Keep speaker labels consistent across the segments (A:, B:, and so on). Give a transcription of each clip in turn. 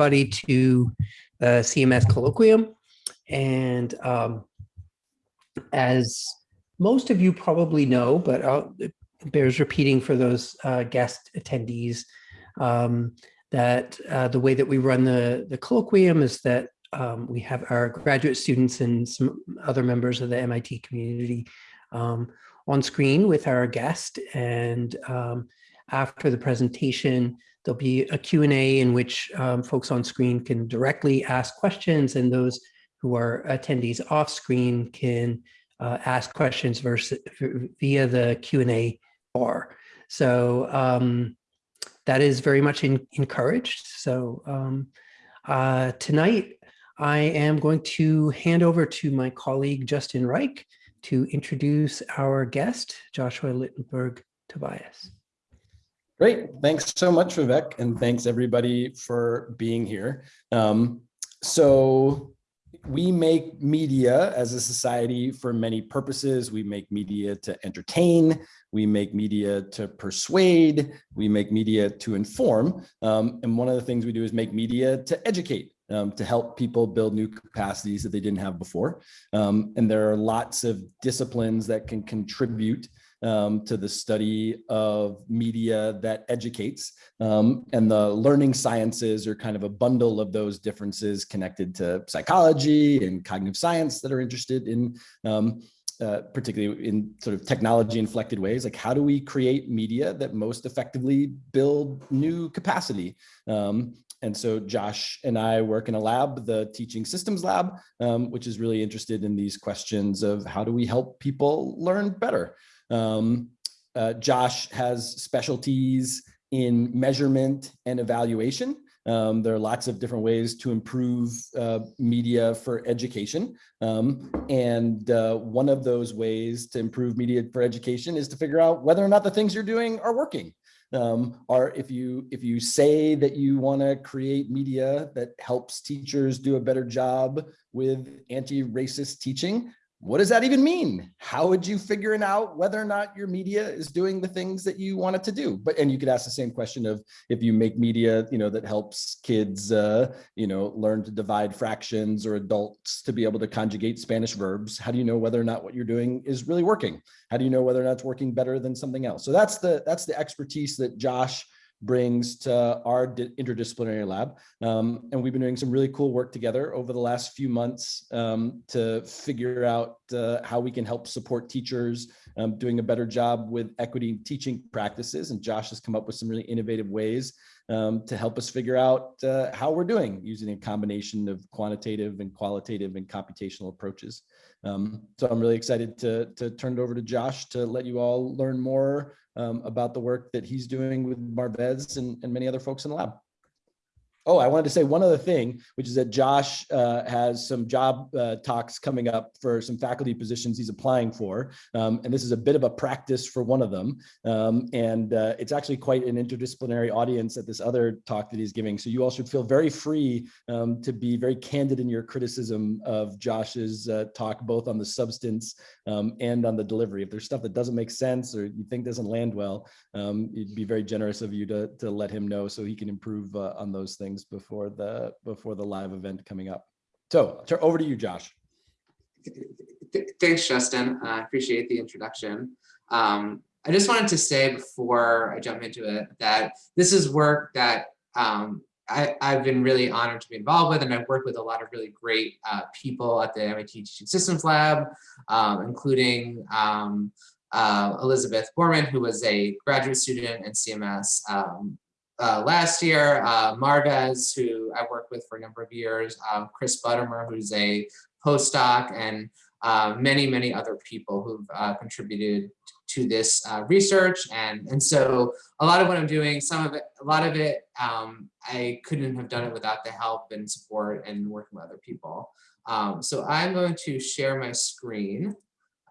A: everybody to the CMS colloquium. And um, as most of you probably know, but I'll, it bears repeating for those uh, guest attendees, um, that uh, the way that we run the, the colloquium is that um, we have our graduate students and some other members of the MIT community um, on screen with our guest. And um, after the presentation, there'll be a Q&A in which um, folks on screen can directly ask questions and those who are attendees off screen can uh, ask questions versus, via the Q&A bar. So um, that is very much in, encouraged. So um, uh, tonight, I am going to hand over to my colleague, Justin Reich, to introduce our guest, Joshua Littenberg Tobias.
B: Great. Thanks so much, Vivek, and thanks everybody for being here. Um, so we make media as a society for many purposes. We make media to entertain, we make media to persuade, we make media to inform. Um, and one of the things we do is make media to educate um, to help people build new capacities that they didn't have before. Um, and there are lots of disciplines that can contribute um, to the study of media that educates. Um, and the learning sciences are kind of a bundle of those differences connected to psychology and cognitive science that are interested in um, uh, particularly in sort of technology inflected ways, like how do we create media that most effectively build new capacity? Um, and so Josh and I work in a lab, the teaching systems lab, um, which is really interested in these questions of how do we help people learn better? Um, uh, Josh has specialties in measurement and evaluation. Um, there are lots of different ways to improve uh, media for education. Um, and uh, one of those ways to improve media for education is to figure out whether or not the things you're doing are working um, are if you if you say that you want to create media that helps teachers do a better job with anti-racist teaching, what does that even mean? How would you figure it out whether or not your media is doing the things that you want it to do? But and you could ask the same question of if you make media, you know, that helps kids, uh, you know, learn to divide fractions or adults to be able to conjugate Spanish verbs. How do you know whether or not what you're doing is really working? How do you know whether or not it's working better than something else? So that's the that's the expertise that Josh brings to our interdisciplinary lab. Um, and we've been doing some really cool work together over the last few months um, to figure out uh, how we can help support teachers um, doing a better job with equity teaching practices. And Josh has come up with some really innovative ways um, to help us figure out uh, how we're doing using a combination of quantitative and qualitative and computational approaches. Um, so I'm really excited to, to turn it over to Josh to let you all learn more um, about the work that he's doing with Marvez and, and many other folks in the lab. Oh, I wanted to say one other thing, which is that Josh uh, has some job uh, talks coming up for some faculty positions he's applying for. Um, and this is a bit of a practice for one of them. Um, and uh, it's actually quite an interdisciplinary audience at this other talk that he's giving. So you all should feel very free um, to be very candid in your criticism of Josh's uh, talk, both on the substance um, and on the delivery. If there's stuff that doesn't make sense or you think doesn't land well, um, it'd be very generous of you to, to let him know so he can improve uh, on those things things before the before the live event coming up. So over to you, Josh.
C: Thanks, Justin. I appreciate the introduction. Um, I just wanted to say before I jump into it that this is work that um, I, have been really honored to be involved with, and I've worked with a lot of really great uh, people at the MIT Teaching Systems Lab, um, including um, uh, Elizabeth Borneman, who was a graduate student in CMS, um, uh, last year, uh, Marvez, who I worked with for a number of years, uh, Chris Buttimer, who's a postdoc, and uh, many, many other people who've uh, contributed to this uh, research. And, and so a lot of what I'm doing, some of it, a lot of it, um, I couldn't have done it without the help and support and working with other people. Um, so I'm going to share my screen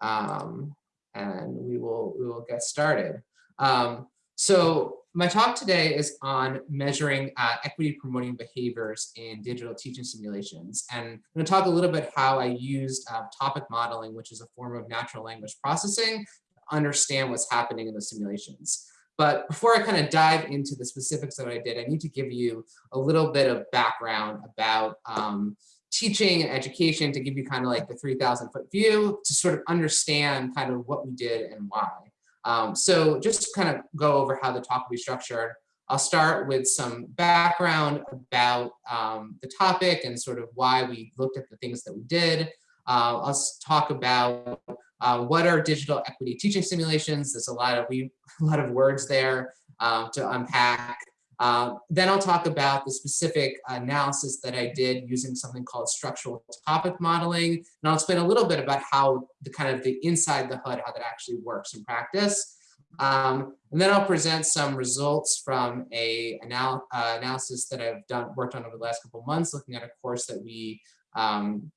C: um, and we will, we will get started. Um, so my talk today is on measuring uh, equity promoting behaviors in digital teaching simulations. And I'm going to talk a little bit how I used uh, topic modeling, which is a form of natural language processing, to understand what's happening in the simulations. but before I kind of dive into the specifics of what I did, I need to give you a little bit of background about um, teaching and education to give you kind of like the 3000 foot view to sort of understand kind of what we did and why. Um, so just kind of go over how the talk will be structured. I'll start with some background about um, the topic and sort of why we looked at the things that we did. Uh, I'll talk about uh, what are digital equity teaching simulations. There's a lot of we a lot of words there um, to unpack. Uh, then I'll talk about the specific analysis that I did using something called structural topic modeling. And I'll explain a little bit about how the kind of the inside the hood, how that actually works in practice. Um, and then I'll present some results from a anal uh, analysis that I've done worked on over the last couple months, looking at a course that we um,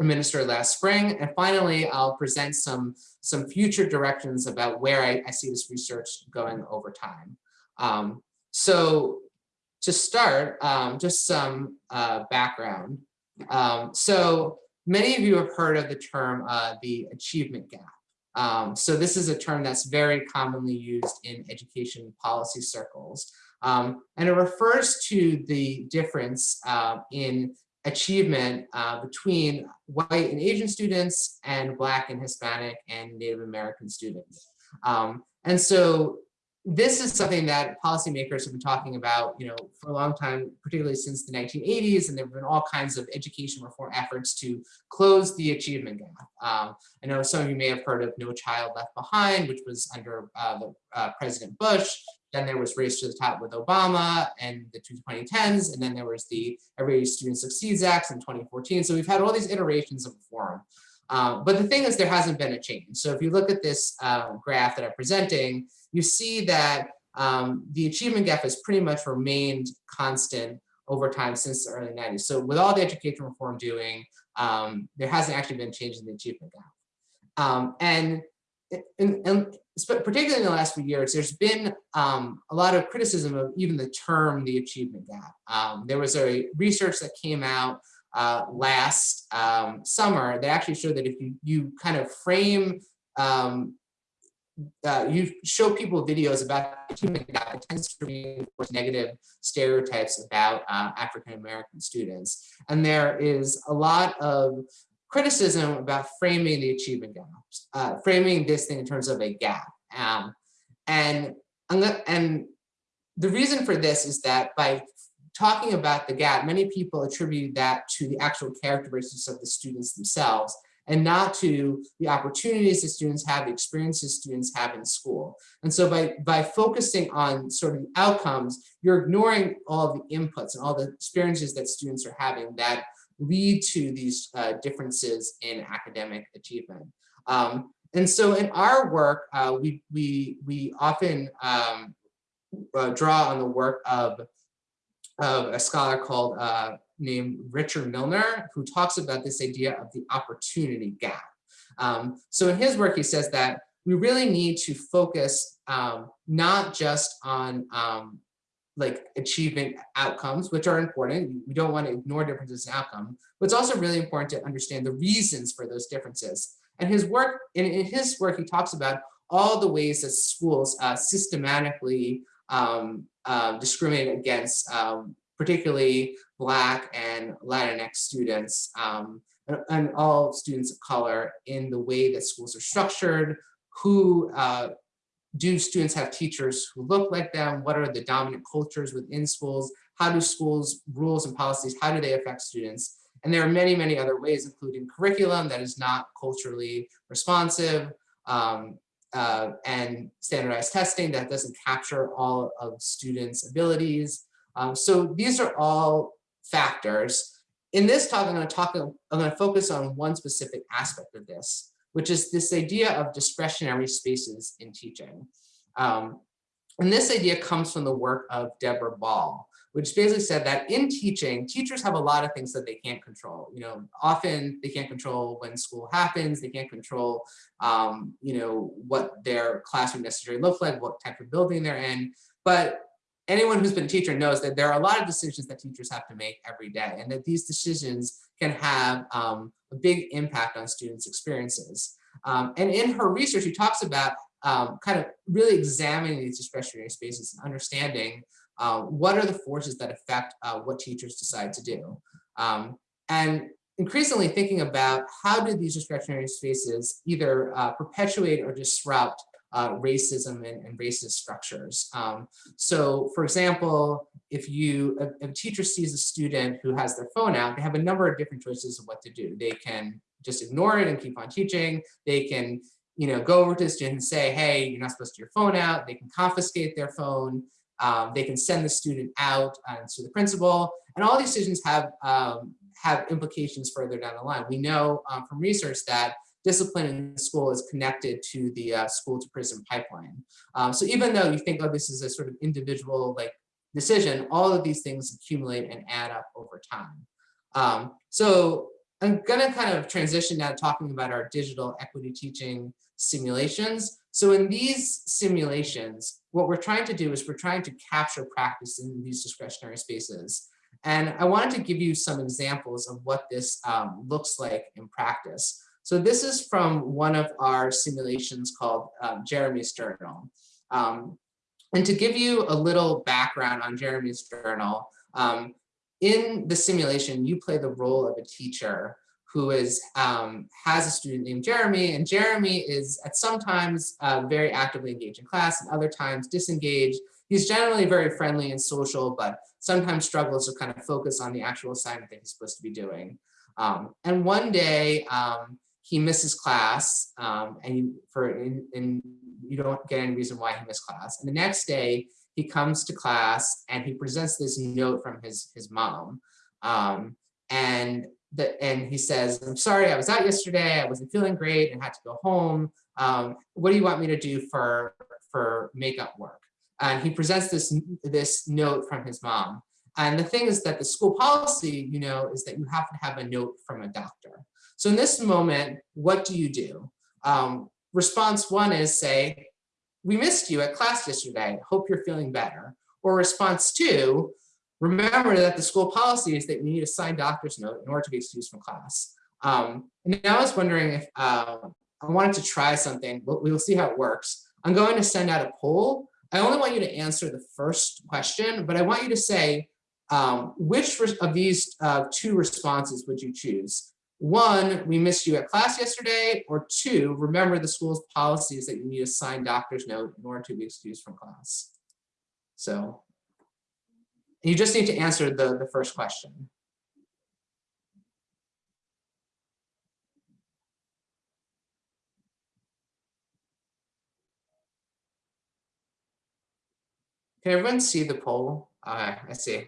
C: administered last spring. And finally, I'll present some, some future directions about where I, I see this research going over time. Um, so to start, um, just some uh, background. Um, so many of you have heard of the term uh, the achievement gap. Um, so this is a term that's very commonly used in education policy circles. Um, and it refers to the difference uh, in achievement uh, between white and Asian students and Black and Hispanic and Native American students. Um, and so this is something that policymakers have been talking about, you know, for a long time, particularly since the 1980s, and there have been all kinds of education reform efforts to close the achievement gap. Um, I know some of you may have heard of No Child Left Behind, which was under uh, the, uh, President Bush. Then there was Race to the Top with Obama and the 2010s, and then there was the Every Student Succeeds Act in 2014. So we've had all these iterations of reform. Um, but the thing is, there hasn't been a change. So if you look at this uh, graph that I'm presenting, you see that um, the achievement gap has pretty much remained constant over time since the early 90s. So with all the education reform doing, um, there hasn't actually been change in the achievement gap. Um, and, and, particularly in the last few years, there's been um, a lot of criticism of even the term the achievement gap. There was a research that came out uh, last um, summer that actually showed that if you, you kind of frame, um, uh, you show people videos about human gap, it tends to reinforce negative stereotypes about uh, African-American students. And there is a lot of criticism about framing the achievement gaps, uh, framing this thing in terms of a gap. Um, and, and the reason for this is that by talking about the gap, many people attribute that to the actual characteristics of the students themselves and not to the opportunities that students have, the experiences students have in school. And so by, by focusing on sort of outcomes, you're ignoring all the inputs and all the experiences that students are having that lead to these uh, differences in academic achievement. Um, and so in our work, uh, we, we, we often um, uh, draw on the work of of a scholar called uh, named Richard Milner, who talks about this idea of the opportunity gap. Um, so in his work, he says that we really need to focus um, not just on um, like achievement outcomes, which are important. We don't want to ignore differences in outcome, but it's also really important to understand the reasons for those differences. And his work, in, in his work, he talks about all the ways that schools uh, systematically um, uh, discriminate against um, particularly Black and Latinx students um, and, and, all students of color in the way that schools are structured, who uh, do students have teachers who look like them, what are the dominant cultures within schools, how do schools rules and policies, how do they affect students? And there are many, many other ways, including curriculum that is not culturally responsive, um, uh, and standardized testing that doesn't capture all of students' abilities. Um, so these are all factors. In this talk, I'm going to talk, I'm going to focus on one specific aspect of this, which is this idea of discretionary spaces in teaching. Um, and this idea comes from the work of Deborah Ball, which basically said that in teaching, teachers have a lot of things that they can't control. You know, often they can't control when school happens, they can't control, um, you know, what their classroom necessarily looks like, what type of building they're in. But anyone who's been a teacher knows that there are a lot of decisions that teachers have to make every day and that these decisions can have um, a big impact on students' experiences. Um, and in her research, she talks about um, kind of really examining these discretionary spaces and understanding uh, what are the forces that affect uh, what teachers decide to do. Um, and increasingly thinking about how do these discretionary spaces either uh, perpetuate or disrupt uh, racism and, and, racist structures. Um, so for example, if you if a teacher sees a student who has their phone out, they have a number of different choices of what to do. They can just ignore it and keep on teaching. They can you know, go over to the student and say, hey, you're not supposed to your phone out. They can confiscate their phone. Um, they can send the student out uh, to the principal. And all these decisions have, um, have implications further down the line. We know um, from research that discipline in school is connected to the uh, school to prison pipeline. Um, so even though you think, oh, this is a sort of individual like decision, all of these things accumulate and add up over time. Um, so I'm gonna kind of transition now to talking about our digital equity teaching simulations. So in these simulations, what we're trying to do is we're trying to capture practice in these discretionary spaces. And I wanted to give you some examples of what this um, looks like in practice. So this is from one of our simulations called um, Jeremy's Journal. Um, and to give you a little background on Jeremy's Journal, um, in the simulation, you play the role of a teacher who is um, has a student named Jeremy, and Jeremy is at sometimes uh, very actively engaged in class and other times disengaged. He's generally very friendly and social, but sometimes struggles to kind of focus on the actual assignment that he's supposed to be doing. Um, and one day um, he misses class, um, and you, for and you don't get any reason why he missed class. And the next day he comes to class and he presents this note from his his mom. Um, and that and he says, I'm sorry, I was out yesterday, I wasn't feeling great and had to go home. Um, what do you want me to do for, for makeup work? And he presents this, this note from his mom. And the thing is that the school policy, you know, is that you have to have a note from a doctor. So in this moment, what do you do? Um, response one is say, we missed you at class yesterday, hope you're feeling better. Or response two, Remember that the school policy is that you need a signed doctor's note in order to be excused from class. Um, and now I was wondering if uh, I wanted to try something, but we'll see how it works. I'm going to send out a poll. I only want you to answer the first question, but I want you to say, um, which of these uh, two responses would you choose? One, we missed you at class yesterday, or two, remember the school's policy is that you need a signed doctor's note in order to be excused from class. So you just need to answer the, the first question. Can everyone see the poll? Okay, I see.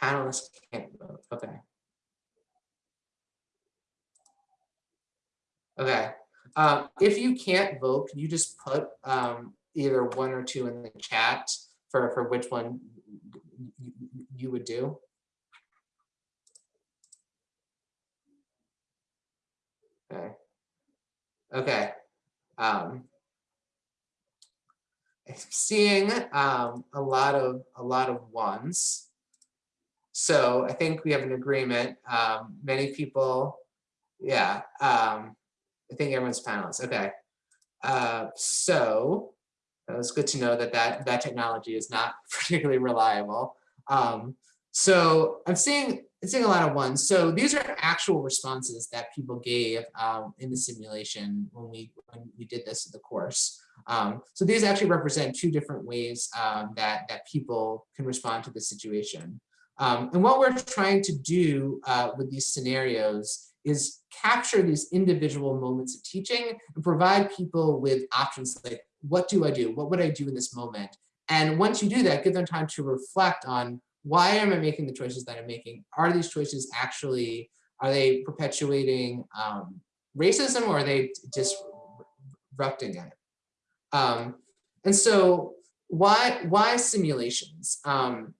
C: Panelists can't vote. Okay. Okay. Um, if you can't vote, can you just put um, either one or two in the chat for, for which one you would do? Okay. Okay. Um, seeing um, a lot of a lot of ones. So I think we have an agreement. Um, many people, yeah. Um, I think everyone's panelists. Okay. Uh, so it was good to know that that, that technology is not particularly reliable. Um, so I'm seeing, I'm seeing a lot of ones. So these are actual responses that people gave um, in the simulation when we, when we did this in the course. Um, so these actually represent two different ways um, that, that people can respond to the situation. Um, and what we're trying to do uh, with these scenarios is capture these individual moments of teaching and provide people with options like, what do I do? What would I do in this moment? And once you do that, give them time to reflect on why am I making the choices that I'm making? Are these choices actually, are they perpetuating um, racism or are they disrupting it? Um, and so why, why simulations? Um,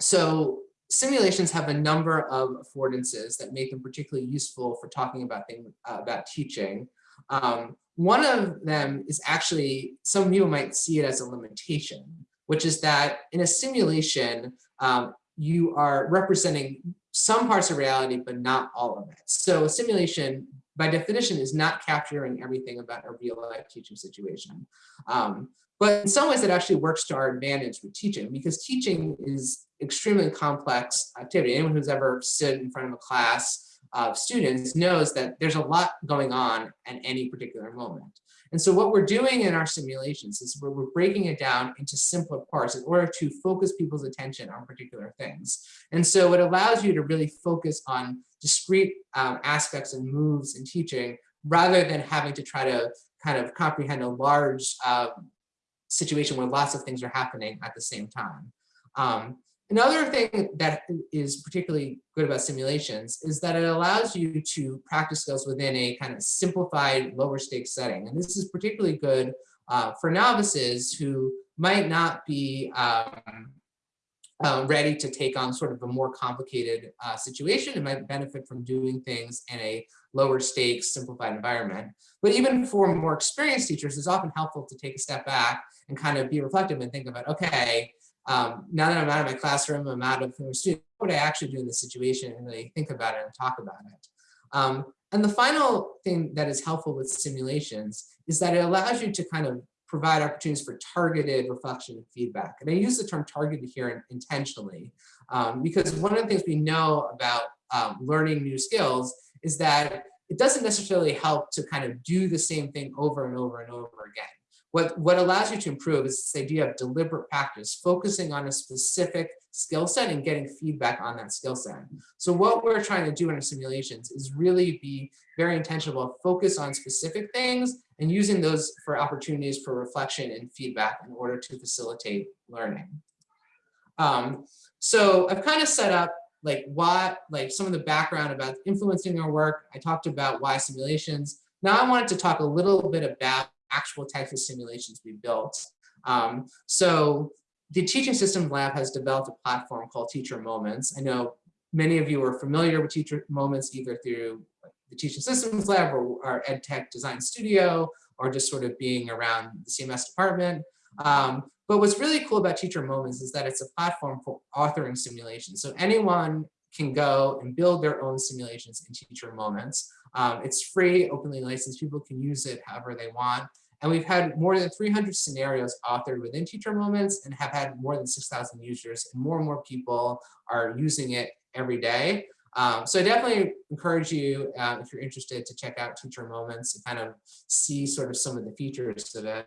C: so simulations have a number of affordances that make them particularly useful for talking about things uh, about teaching. Um, one of them is actually, some people might see it as a limitation, which is that in a simulation, um, you are representing some parts of reality, but not all of it. So a simulation, by definition, is not capturing everything about a real life teaching situation. Um, but in some ways it actually works to our advantage with teaching because teaching is extremely complex activity. Anyone who's ever stood in front of a class of students knows that there's a lot going on at any particular moment. And so what we're doing in our simulations is we're, breaking it down into simpler parts in order to focus people's attention on particular things. And so it allows you to really focus on discrete um, aspects and moves in teaching rather than having to try to kind of comprehend a large uh, situation where lots of things are happening at the same time. Um, another thing that is particularly good about simulations is that it allows you to practice skills within a kind of simplified lower stakes setting. And this is particularly good uh, for novices who might not be um, uh, ready to take on sort of a more complicated uh, situation and might benefit from doing things in a lower stakes, simplified environment. But even for more experienced teachers, it's often helpful to take a step back and kind of be reflective and think about, okay, um, now that I'm out of my classroom, I'm out of the student, what would I actually do in this situation and really think about it and talk about it. Um, and the final thing that is helpful with simulations is that it allows you to kind of provide opportunities for targeted reflection and feedback. And I use the term targeted here intentionally um, because one of the things we know about um, learning new skills is that it doesn't necessarily help to kind of do the same thing over and over and over again. What, what allows you to improve is this idea of deliberate practice, focusing on a specific skill set and getting feedback on that skill set. So what we're trying to do in our simulations is really be very intentional, focus on specific things and using those for opportunities for reflection and feedback in order to facilitate learning. Um, so I've kind of set up like what, like some of the background about influencing our work. I talked about why simulations. Now I wanted to talk a little bit about actual types of simulations we built. Um, so the Teaching Systems Lab has developed a platform called Teacher Moments. I know many of you are familiar with Teacher Moments either through the Teaching Systems Lab or our EdTech Design Studio, or just sort of being around the CMS department. Um, but what's really cool about Teacher Moments is that it's a platform for authoring simulations. So anyone can go and build their own simulations in Teacher Moments. Um, it's free, openly licensed. People can use it however they want. And we've had more than 300 scenarios authored within Teacher Moments and have had more than 6,000 users. And more and more people are using it every day. Um, so I definitely encourage you, uh, if you're interested, to check out Teacher Moments and kind of see sort of some of the features of it.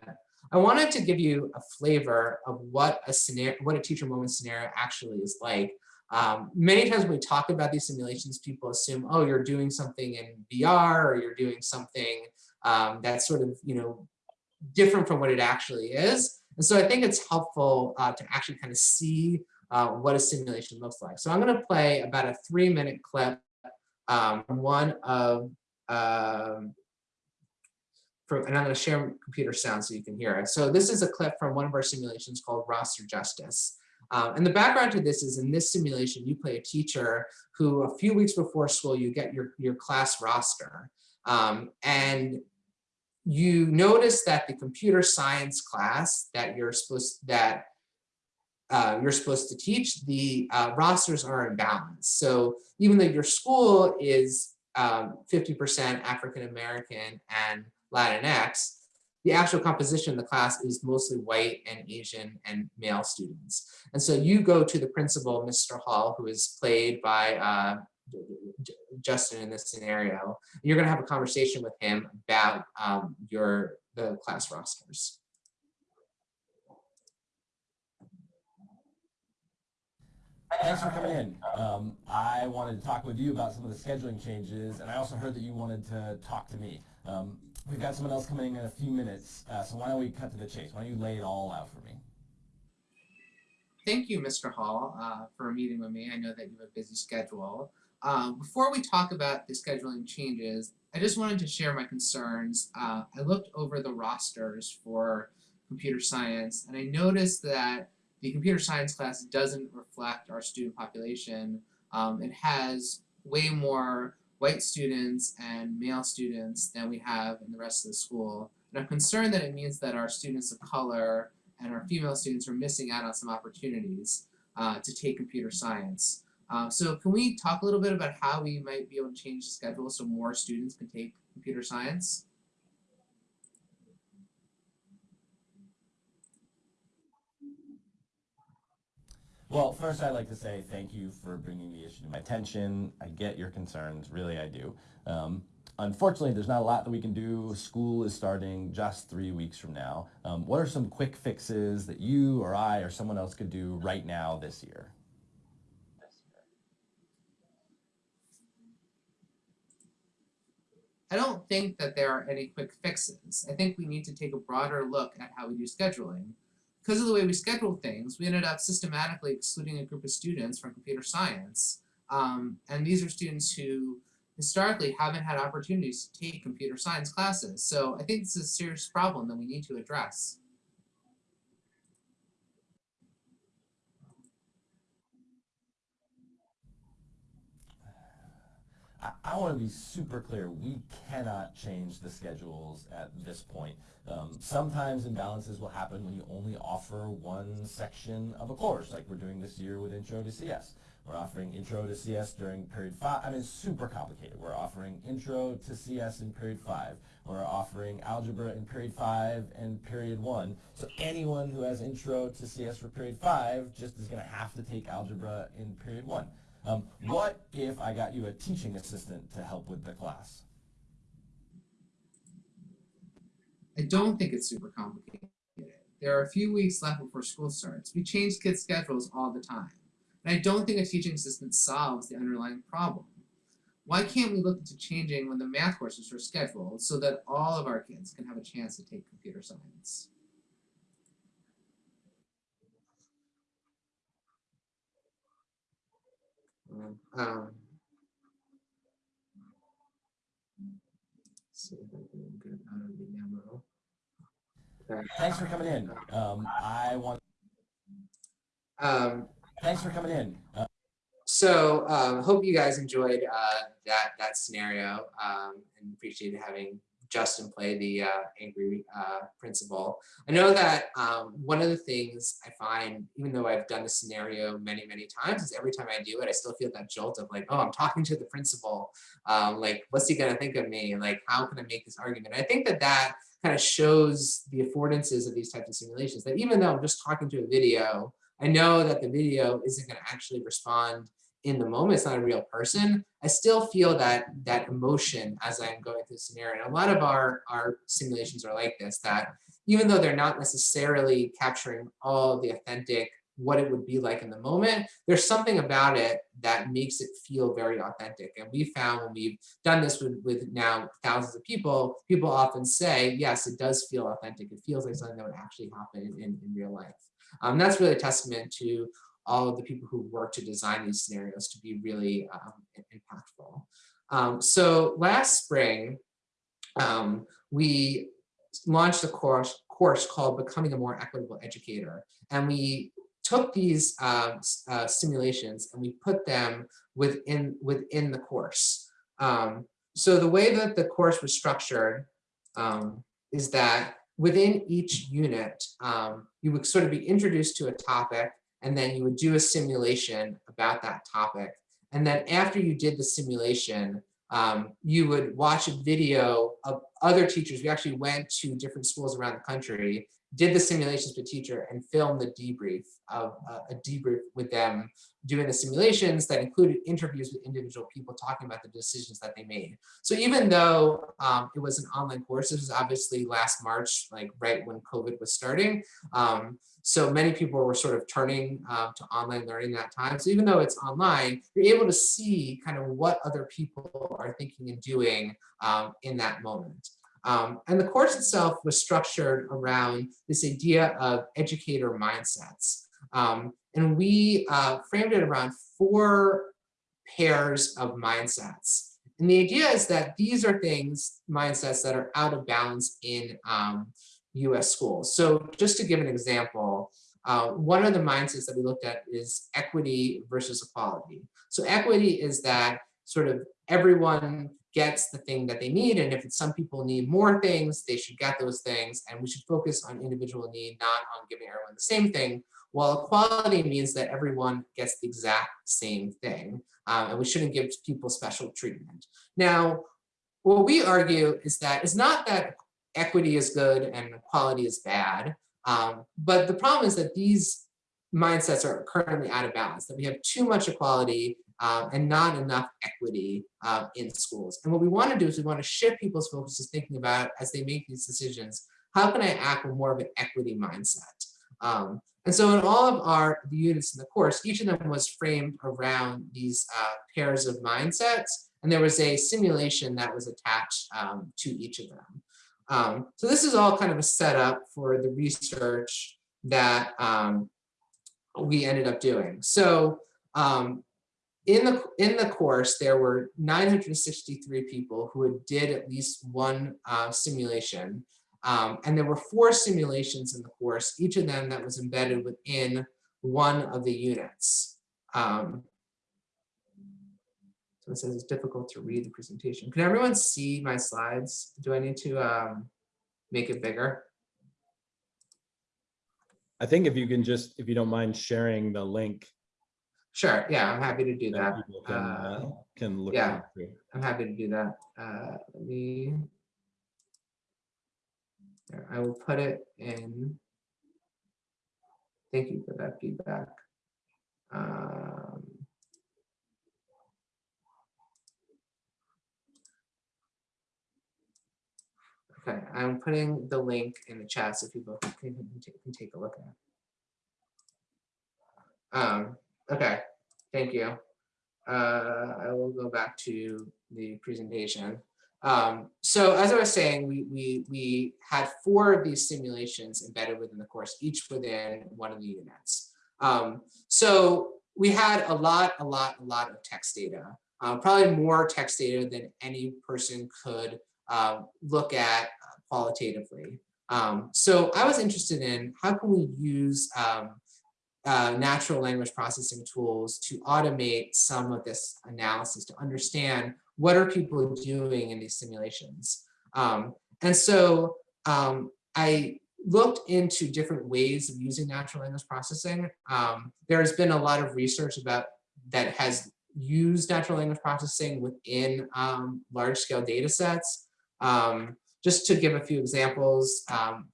C: I wanted to give you a flavor of what a scenario, what a Teacher Moment scenario actually is like. Um, many times when we talk about these simulations, people assume, oh, you're doing something in VR or you're doing something um, that's sort of, you know, different from what it actually is. And so I think it's helpful uh, to actually kind of see uh, what a simulation looks like. So I'm going to play about a three minute clip um, from one of, um, from, and I'm going to share computer sound so you can hear it. So this is a clip from one of our simulations called Roster Justice. Um, and the background to this is in this simulation, you play a teacher who a few weeks before school, you get your, your class roster. Um, and you notice that the computer science class that you're supposed that uh, you're supposed to teach, the uh, rosters are in balance. So even though your school is 50% um, African American and Latinx, the actual composition of the class is mostly white and Asian and male students. And so you go to the principal, Mr. Hall, who is played by uh, Justin in this scenario. You're going to have a conversation with him about um, your the class rosters.
B: Thanks for coming in. Um, I wanted to talk with you about some of the scheduling changes, and I also heard that you wanted to talk to me. Um, we've got someone else coming in in a few minutes, uh, so why don't we cut to the chase? Why don't you lay it all out for me?
C: Thank you, Mr. Hall, uh, for meeting with me. I know that you have a busy schedule. Um, before we talk about the scheduling changes, I just wanted to share my concerns. Uh, I looked over the rosters for computer science, and I noticed that the computer science class doesn't reflect our student population. Um, it has way more white students and male students than we have in the rest of the school. And I'm concerned that it means that our students of color and our female students are missing out on some opportunities. uh, to take computer science. Uh, so can we talk a little bit about how we might be able to change the schedule so more students can take computer science?
D: Well, first I'd like to say thank you for bringing the issue to my attention. I get your concerns, really I do. Um, unfortunately, there's not a lot that we can do. School is starting just three weeks from now. Um, what are some quick fixes that you or I or someone else could do right now this year?
C: I don't think that there are any quick fixes. I think we need to take a broader look at how we do scheduling. Because of the way we schedule things, we ended up systematically excluding a group of students from computer science. Um, and these are students who historically haven't had opportunities to take computer science classes. So I think this is a serious problem that we need to address.
D: I, I want to be super clear. We cannot change the schedules at this point. Um, sometimes imbalances will happen when you only offer one section of a course, like we're doing this year with Intro to CS. We're offering Intro to CS during period five. I mean, it's super complicated. We're offering Intro to CS in period five. We're offering Algebra in period five and period one. So anyone who has Intro to CS for period five just is going to have to take Algebra in period one. Um, what if I got you a teaching assistant to help with the class?
C: I don't think it's super complicated. There are a few weeks left before school starts. We change kids' schedules all the time. And I don't think a teaching assistant solves the underlying problem. Why can't we look into changing when the math courses are scheduled so that all of our kids can have a chance to take computer science? Um, see if I can get out of the demo. Okay.
D: Thanks for coming in. Um, I want.
C: Um,
D: Thanks for coming in. Uh,
C: so um, hope you guys enjoyed uh, that that scenario um, and appreciated having Justin play the uh, angry uh, principal. I know that um, one of the things I find, even though I've done the scenario many, many times, is every time I do it, I still feel that jolt of like, oh, I'm talking to the principal. Um, like, what's he gonna think of me? Like, how can I make this argument? I think that that kind of shows the affordances of these types of simulations, that even though I'm just talking to a video, I know that the video isn't gonna actually respond in the moment, it's not a real person, I still feel that that emotion as I'm going through the scenario. And a lot of our, our simulations are like this, that even though they're not necessarily capturing all the authentic, what it would be like in the moment, there's something about it that makes it feel very authentic. And we found when we've done this with, with now thousands of people, people often say, yes, it does feel authentic. It feels like something that would actually happen in, in, real life. Um, that's really a testament to all of the people who work to design these scenarios to be really um, impactful. Um, so last spring, um, we launched a course, course called Becoming a More Equitable Educator. And we took these uh, uh, simulations and we put them within, within the course. Um, so the way that the course was structured um, is that within each unit, you would sort of be introduced to a topic and then you would do a simulation about that topic. And then after you did the simulation, um, you would watch a video of other teachers. We actually went to different schools around the country did the simulations with teacher and filmed the debrief of uh, a debrief with them doing the simulations that included interviews with individual people talking about the decisions that they made. So even though um, it was an online course, this was obviously last March, like right when COVID was starting. Um, so many people were sort of turning uh, to online learning that time. So even though it's online, you're able to see kind of what other people are thinking and doing um, in that moment. Um, and the course itself was structured around this idea of educator mindsets. Um, and we uh, framed it around four pairs of mindsets. And the idea is that these are things, mindsets that are out of balance in um, US schools. So just to give an example, uh, one of the mindsets that we looked at is equity versus equality. So equity is that sort of everyone gets the thing that they need. And if some people need more things, they should get those things. And we should focus on individual need, not on giving everyone the same thing. While equality means that everyone gets the exact same thing. Um, and we shouldn't give people special treatment. Now, what we argue is that it's not that equity is good and equality is bad. Um, but the problem is that these mindsets are currently out of balance, that we have too much equality um, and not enough equity uh, in schools. And what we want to do is we want to shift people's focus to thinking about as they make these decisions, how can I act with more of an equity mindset? Um, and so in all of our the units in the course, each of them was framed around these uh, pairs of mindsets. And there was a simulation that was attached um, to each of them. Um, so this is all kind of a setup for the research that um, we ended up doing. So um, in the in the course, there were 963 people who did at least one uh, simulation. Um, and there were four simulations in the course, each of them that was embedded within one of the units. Um, so it says it's difficult to read the presentation. Can everyone see my slides? Do I need to um, make it bigger?
B: I think if you can just, if you don't mind sharing the link.
C: Sure, yeah, I'm happy to do that.
B: Can,
C: Uh,
B: uh, can look.
C: yeah. I'm happy to do that. Uh, let me. There, I will put it in. Thank you for that feedback. Um, Okay, I'm putting the link in the chat so people can, can take a look at. it. Um, okay, thank you. Uh, I will go back to the presentation. Um, so as I was saying, we, we, we had four of these simulations embedded within the course, each within one of the units. Um, so we had a lot, a lot, a lot of text data, uh, probably more text data than any person could uh, look at uh, qualitatively. Um, so I was interested in how can we use um, uh, natural language processing tools to automate some of this analysis to understand what are people doing in these simulations. Um, and so um, I looked into different ways of using natural language processing. Um, there has been a lot of research about that has used natural language processing within um, large scale data sets. Um, just to give a few examples, um,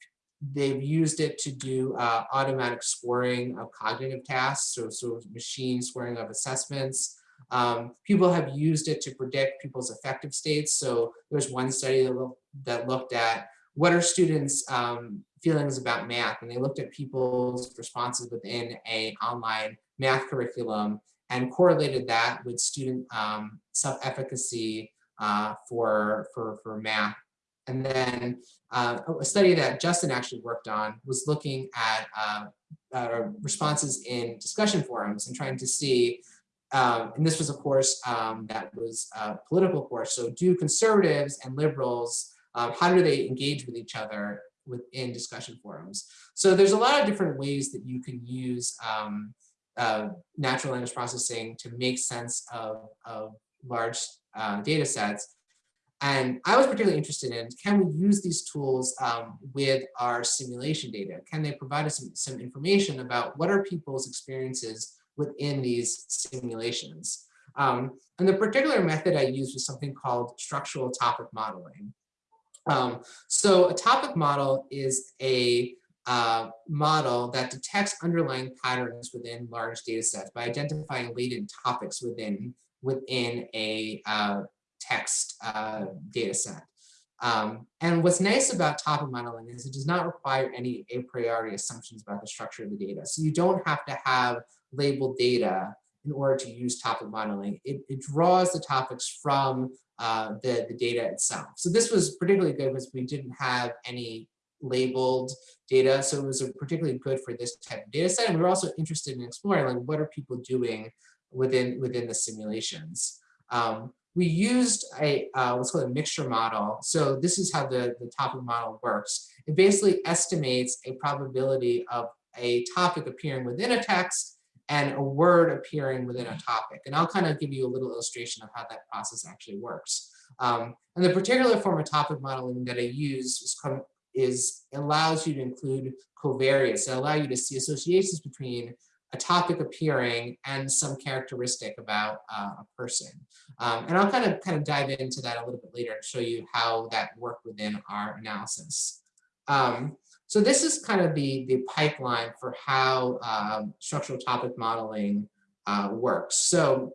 C: they've used it to do uh, automatic scoring of cognitive tasks, so, so machine scoring of assessments. Um, people have used it to predict people's affective states. So there's one study that, look, that looked at what are students' um, feelings about math, and they looked at people's responses within a online math curriculum and correlated that with student um, self-efficacy uh, for, for, for math and then uh, a study that Justin actually worked on was looking at uh, uh, responses in discussion forums and trying to see, um, and this was a course um, that was a political course, so do conservatives and liberals, um, how do they engage with each other within discussion forums? So there's a lot of different ways that you can use um, uh, natural language processing to make sense of, of large uh, data sets. And I was particularly interested in, can we use these tools um, with our simulation data? Can they provide us some, some information about what are people's experiences within these simulations? Um, and the particular method I used was something called structural topic modeling. Um, so a topic model is a uh, model that detects underlying patterns within large data sets by identifying latent topics within, within a uh, text uh, data set. Um, and what's nice about topic modeling is it does not require any a priori assumptions about the structure of the data. So you don't have to have labeled data in order to use topic modeling. It, it draws the topics from uh, the, the data itself. So this was particularly good because we didn't have any labeled data. So it was particularly good for this type of data set. And we were also interested in exploring like what are people doing within, within the simulations. Um, we used a uh, what's called a mixture model. So this is how the, the topic model works. It basically estimates a probability of a topic appearing within a text and a word appearing within a topic. And I'll kind of give you a little illustration of how that process actually works. Um, and the particular form of topic modeling that I use is, is allows you to include covariates that allow you to see associations between a topic appearing and some characteristic about uh, a person. Um, and I'll kind of kind of dive into that a little bit later and show you how that worked within our analysis. Um, so this is kind of the, the pipeline for how um, structural topic modeling uh, works. So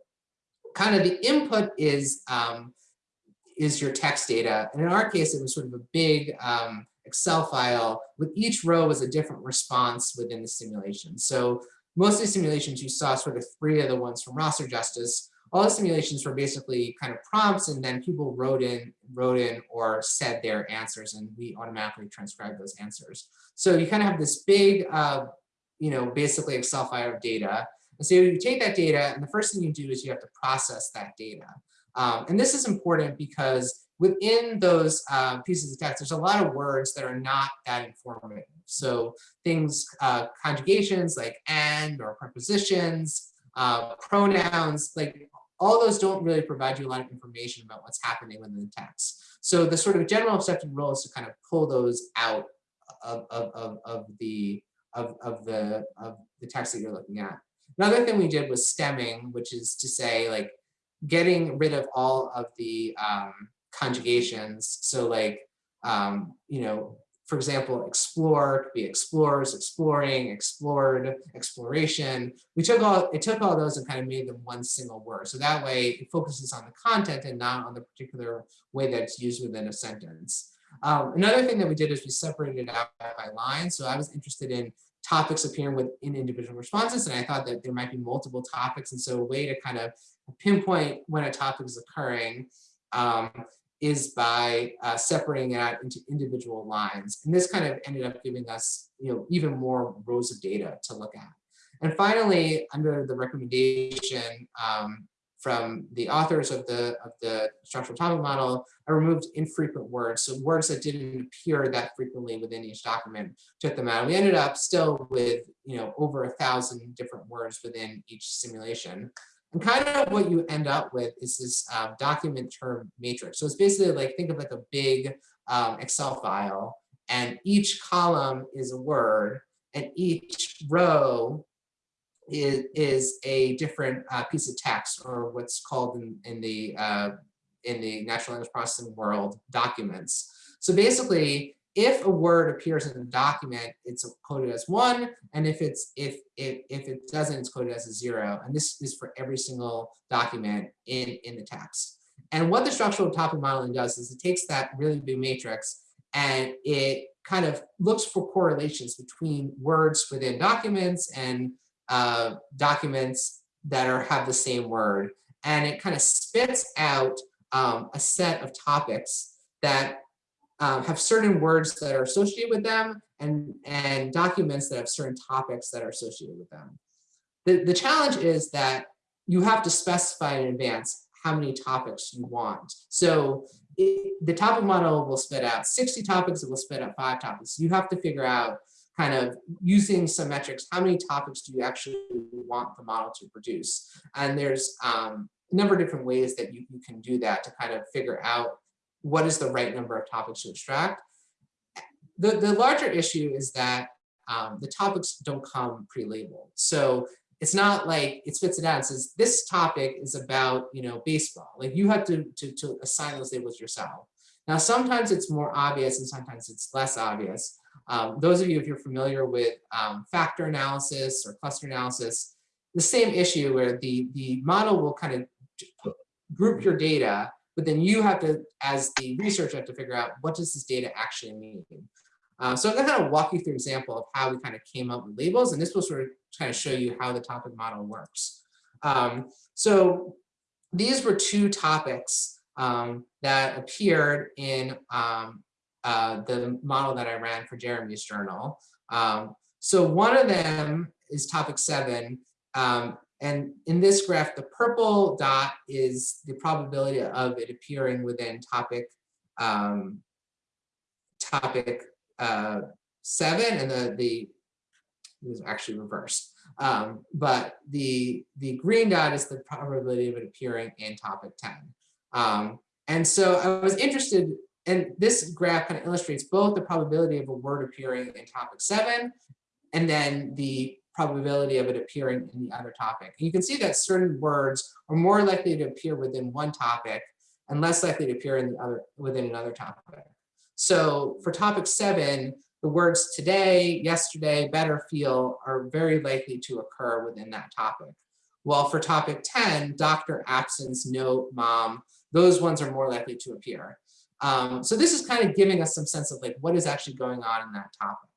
C: kind of the input is, um, is your text data. And in our case, it was sort of a big um, Excel file with each row was a different response within the simulation. So most of the simulations you saw sort of three of the ones from Roster Justice. All the simulations were basically kind of prompts and then people wrote in, wrote in or said their answers and we automatically transcribed those answers. So you kind of have this big, uh, you know, basically Excel file of data. And so you take that data and the first thing you do is you have to process that data. Um, and this is important because within those uh, pieces of text, there's a lot of words that are not that informative. So things, uh, conjugations like and or prepositions, uh, pronouns, like all those don't really provide you a lot of information about what's happening within the text. So the sort of general accepted rule is to kind of pull those out of, of, of, of the of, of the of the text that you're looking at. Another thing we did was stemming, which is to say like getting rid of all of the um, conjugations. So like, um, you know, for example, explore could be explorers, exploring, explored, exploration. We took all, it took all those and kind of made them one single word. So that way it focuses on the content and not on the particular way that it's used within a sentence. Um, another thing that we did is we separated it out by line. So I was interested in topics appearing within individual responses. And I thought that there might be multiple topics. And so a way to kind of pinpoint when a topic is occurring um, is by uh, separating it out into individual lines. And this kind of ended up giving us, you know, even more rows of data to look at. And finally, under the recommendation um, from the authors of the, of the structural topic model, I removed infrequent words. So words that didn't appear that frequently within each document, took them out. We ended up still with, you know, over a thousand different words within each simulation. And kind of what you end up with is this um, document term matrix. So it's basically like, think of like a big um, Excel file and each column is a word and each row is, is a different uh, piece of text or what's called in, in the uh, in the natural language processing world documents. So basically, if a word appears in a document, it's coded as one, and if it's if if if it doesn't, it's coded as a zero. And this is for every single document in in the text. And what the structural topic modeling does is it takes that really big matrix and it kind of looks for correlations between words within documents and uh, documents that are have the same word, and it kind of spits out um, a set of topics that um, have certain words that are associated with them and, and documents that have certain topics that are associated with them. The, the challenge is that you have to specify in advance how many topics you want. So it, the topic model will spit out 60 topics, it will spit out five topics. You have to figure out kind of using some metrics, how many topics do you actually want the model to produce? And there's um, a number of different ways that you, you can do that to kind of figure out what is the right number of topics to extract. The, the larger issue is that um, the topics don't come pre-labeled. So it's not like it spits it out and says, this topic is about, you know, baseball. Like you have to, to, to assign those labels yourself. Now, sometimes it's more obvious and sometimes it's less obvious. Um, those of you, if you're familiar with um, factor analysis or cluster analysis, the same issue where the, the model will kind of group your data but then you have to, as the researcher, have to figure out what does this data actually mean. Uh, so I'm going to kind of walk you through an example of how we kind of came up with labels, and this will sort of kind of show you how the topic model works. Um, so these were two topics um, that appeared in um, uh, the model that I ran for Jeremy's journal. Um, so one of them is topic seven, um, and in this graph, the purple dot is the probability of it appearing within topic um, topic uh, seven, and the the was actually reversed. Um, but the the green dot is the probability of it appearing in topic 10. Um, And so I was interested, and this graph kind of illustrates both the probability of a word appearing in topic seven, and then the probability of it appearing in the other topic. And you can see that certain words are more likely to appear within one topic and less likely to appear in the other within another topic. So for topic seven, the words today, yesterday, better, feel are very likely to occur within that topic. While for topic 10, doctor, absence, note, mom, those ones are more likely to appear. Um, so this is kind of giving us some sense of like what is actually going on in that topic.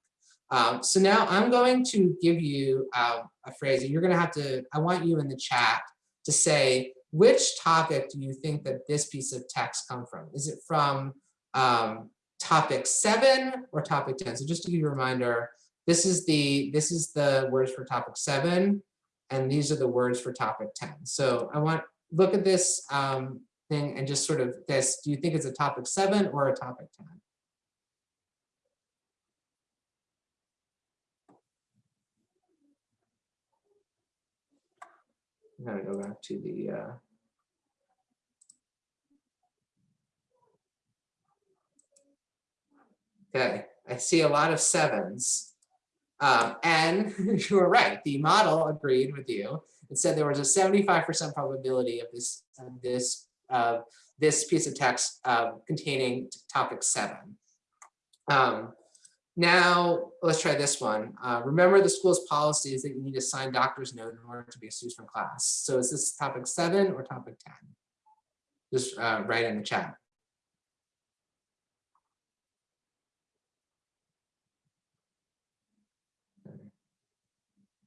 C: Um, so now I'm going to give you uh, a phrase and you're going to have to, I want you in the chat to say, which topic do you think that this piece of text come from? Is it from um, topic seven or topic 10? So just to give you a reminder, this is the, this is the words for topic seven, and these are the words for topic 10. So I want, look at this um, thing and just sort of this, do you think it's a topic seven or a topic 10? I'm gonna go back to the, uh, okay, I see a lot of sevens. Um, and you were right, the model agreed with you. It said there was a 75% probability of this, of this, uh, this piece of text uh, containing topic seven. Um, now, let's try this one. Uh, remember the school's policy is that you need to sign doctor's note in order to be excused from class. So is this topic seven or topic 10? Just uh, write in the chat.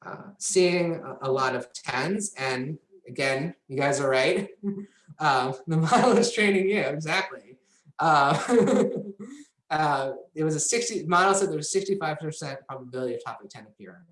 C: Uh, seeing a, a lot of tens and again, you guys are right. Uh, the model is training you, exactly. Uh, it was a 60 model said there was 65% probability of topic 10 appearing.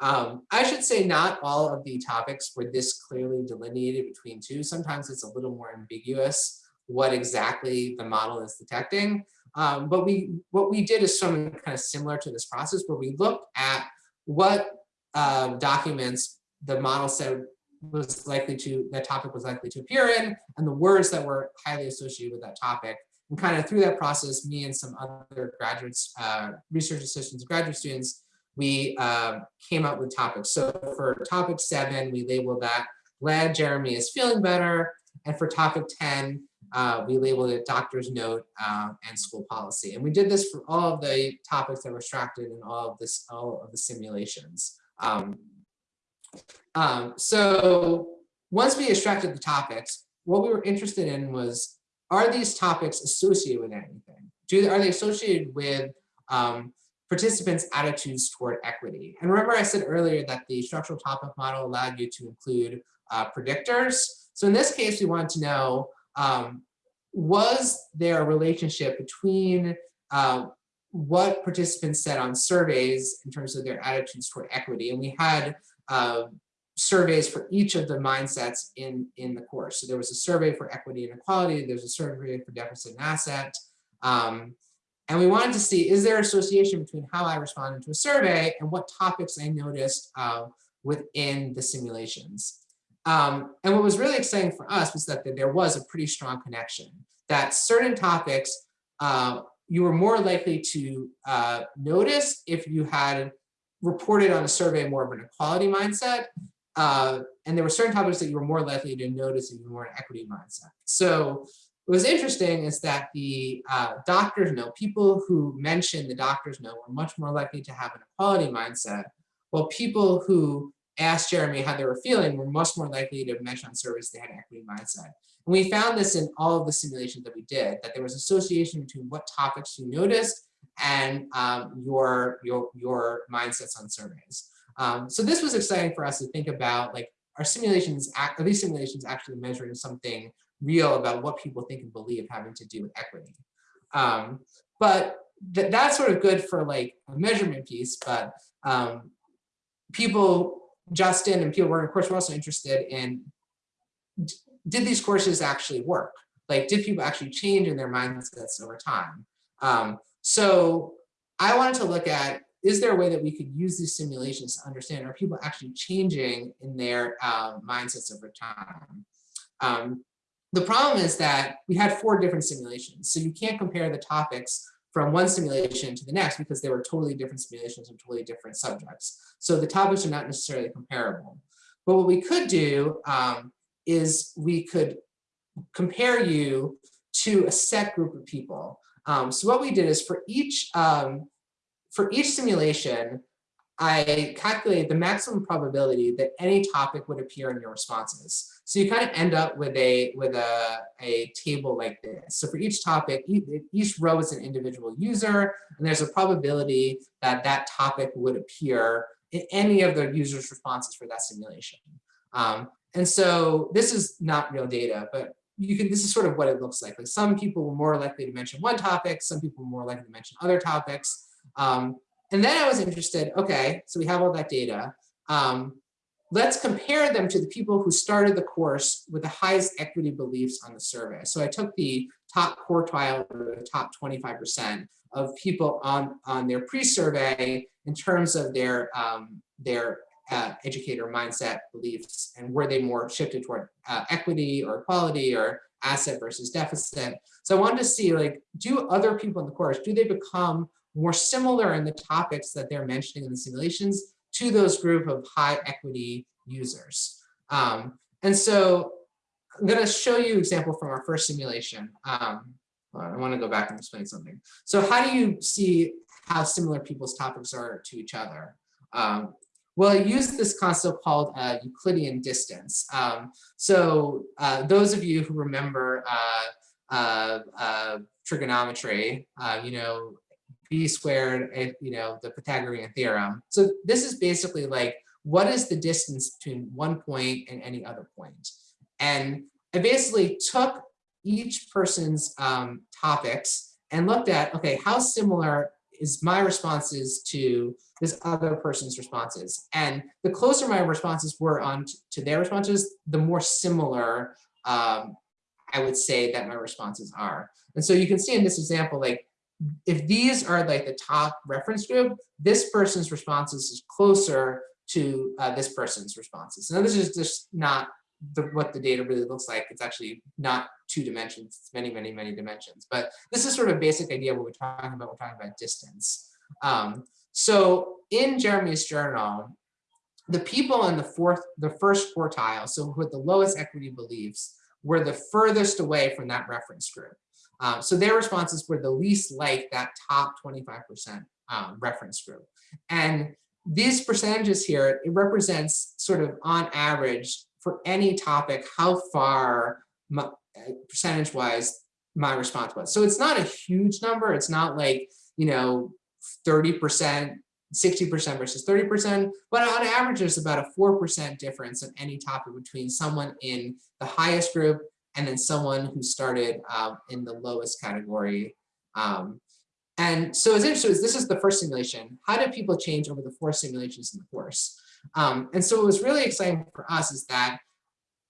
C: Um, I should say not all of the topics were this clearly delineated between two. Sometimes it's a little more ambiguous what exactly the model is detecting. Um, but we what we did is something kind of similar to this process where we looked at what uh, documents the model said was likely to, that topic was likely to appear in, and the words that were highly associated with that topic. And kind of through that process, me and some other graduates, uh, research assistants, graduate students, we uh, came up with topics. So for topic seven, we labeled that glad Jeremy is feeling better. And for topic 10, uh, we labeled it doctor's note uh, and school policy. And we did this for all of the topics that were extracted in all of this, all of the simulations. Um, um, so once we extracted the topics, what we were interested in was, are these topics associated with anything? Do, are they associated with um, participants' attitudes toward equity? And remember I said earlier that the structural topic model allowed you to include uh, predictors. So in this case, we wanted to know, um, was there a relationship between uh, what participants said on surveys in terms of their attitudes toward equity? And we had uh, surveys for each of the mindsets in, in the course. So there was a survey for equity and equality, there's a survey for deficit and asset. Um, and we wanted to see, is there association between how I responded to a survey and what topics I noticed uh, within the simulations. Um, and what was really exciting for us was that there was a pretty strong connection, that certain topics uh, you were more likely to uh, notice if you had reported on a survey more of an equality mindset. Uh, and there were certain topics that you were more likely to notice if you were an equity mindset. So what was interesting is that the uh, doctors note, people who mentioned the doctors note were much more likely to have an equality mindset, while people who asked Jeremy how they were feeling were much more likely to mention on surveys they had an equity mindset. And we found this in all of the simulations that we did, that there was association between what topics you noticed and um, your, your, your mindsets on surveys. Um, so this was exciting for us to think about like our simulations, are these simulations actually measuring something real about what people think and believe having to do with equity. Um, but th that's sort of good for like a measurement piece, but um, people, Justin and people working of course were also interested in did these courses actually work? Like, did people actually change in their mindsets over time? Um, so I wanted to look at, is there a way that we could use these simulations to understand, are people actually changing in their uh, mindsets over time? Um, the problem is that we had four different simulations. So you can't compare the topics from one simulation to the next because they were totally different simulations and totally different subjects. So the topics are not necessarily comparable. But what we could do um, is we could compare you to a set group of people. Um, so what we did is for each um, for each simulation, I calculated the maximum probability that any topic would appear in your responses. So you kind of end up with a with a, a table like this. So for each topic, each row is an individual user, and there's a probability that that topic would appear in any of the user's responses for that simulation. Um, and so this is not real data, but you can, this is sort of what it looks like. Like some people were more likely to mention one topic, some people were more likely to mention other topics. Um, and then I was interested, okay, so we have all that data. Um, let's compare them to the people who started the course with the highest equity beliefs on the survey. So I took the top quartile or the top 25% of people on, on their pre-survey in terms of their, um, their uh, educator mindset beliefs and were they more shifted toward uh, equity or equality or asset versus deficit. So I wanted to see like, do other people in the course, do they become more similar in the topics that they're mentioning in the simulations to those group of high equity users. Um, and so I'm going to show you an example from our first simulation. Um, I want to go back and explain something. So how do you see how similar people's topics are to each other? Um, well, I use this concept called uh, Euclidean distance. Um, so uh, those of you who remember uh, uh, uh trigonometry, uh, you know, b squared, eh, you know, the Pythagorean theorem. So this is basically like, what is the distance between one point and any other point? And I basically took each person's um, topics and looked at, okay, how similar is my responses to this other person's responses. And the closer my responses were on to their responses, the more similar um, I would say that my responses are. And so you can see in this example, like if these are like the top reference group, this person's responses is closer to uh, this person's responses. Now this is just not the, what the data really looks like. It's actually not two dimensions, it's many, many, many dimensions. But this is sort of basic idea of what we're talking about. We're talking about distance. Um, so in Jeremy's journal, the people in the fourth, the first quartile, so with the lowest equity beliefs, were the furthest away from that reference group. Um, so their responses were the least like that top 25% um, reference group. And these percentages here, it represents sort of on average for any topic, how far percentage wise my response was. So it's not a huge number. It's not like, you know, 30%, 60% versus 30%, but on average, there's about a 4% difference in any topic between someone in the highest group and then someone who started um, in the lowest category. Um, and so it's interesting, this is the first simulation. How did people change over the four simulations in the course? Um, and so what was really exciting for us is that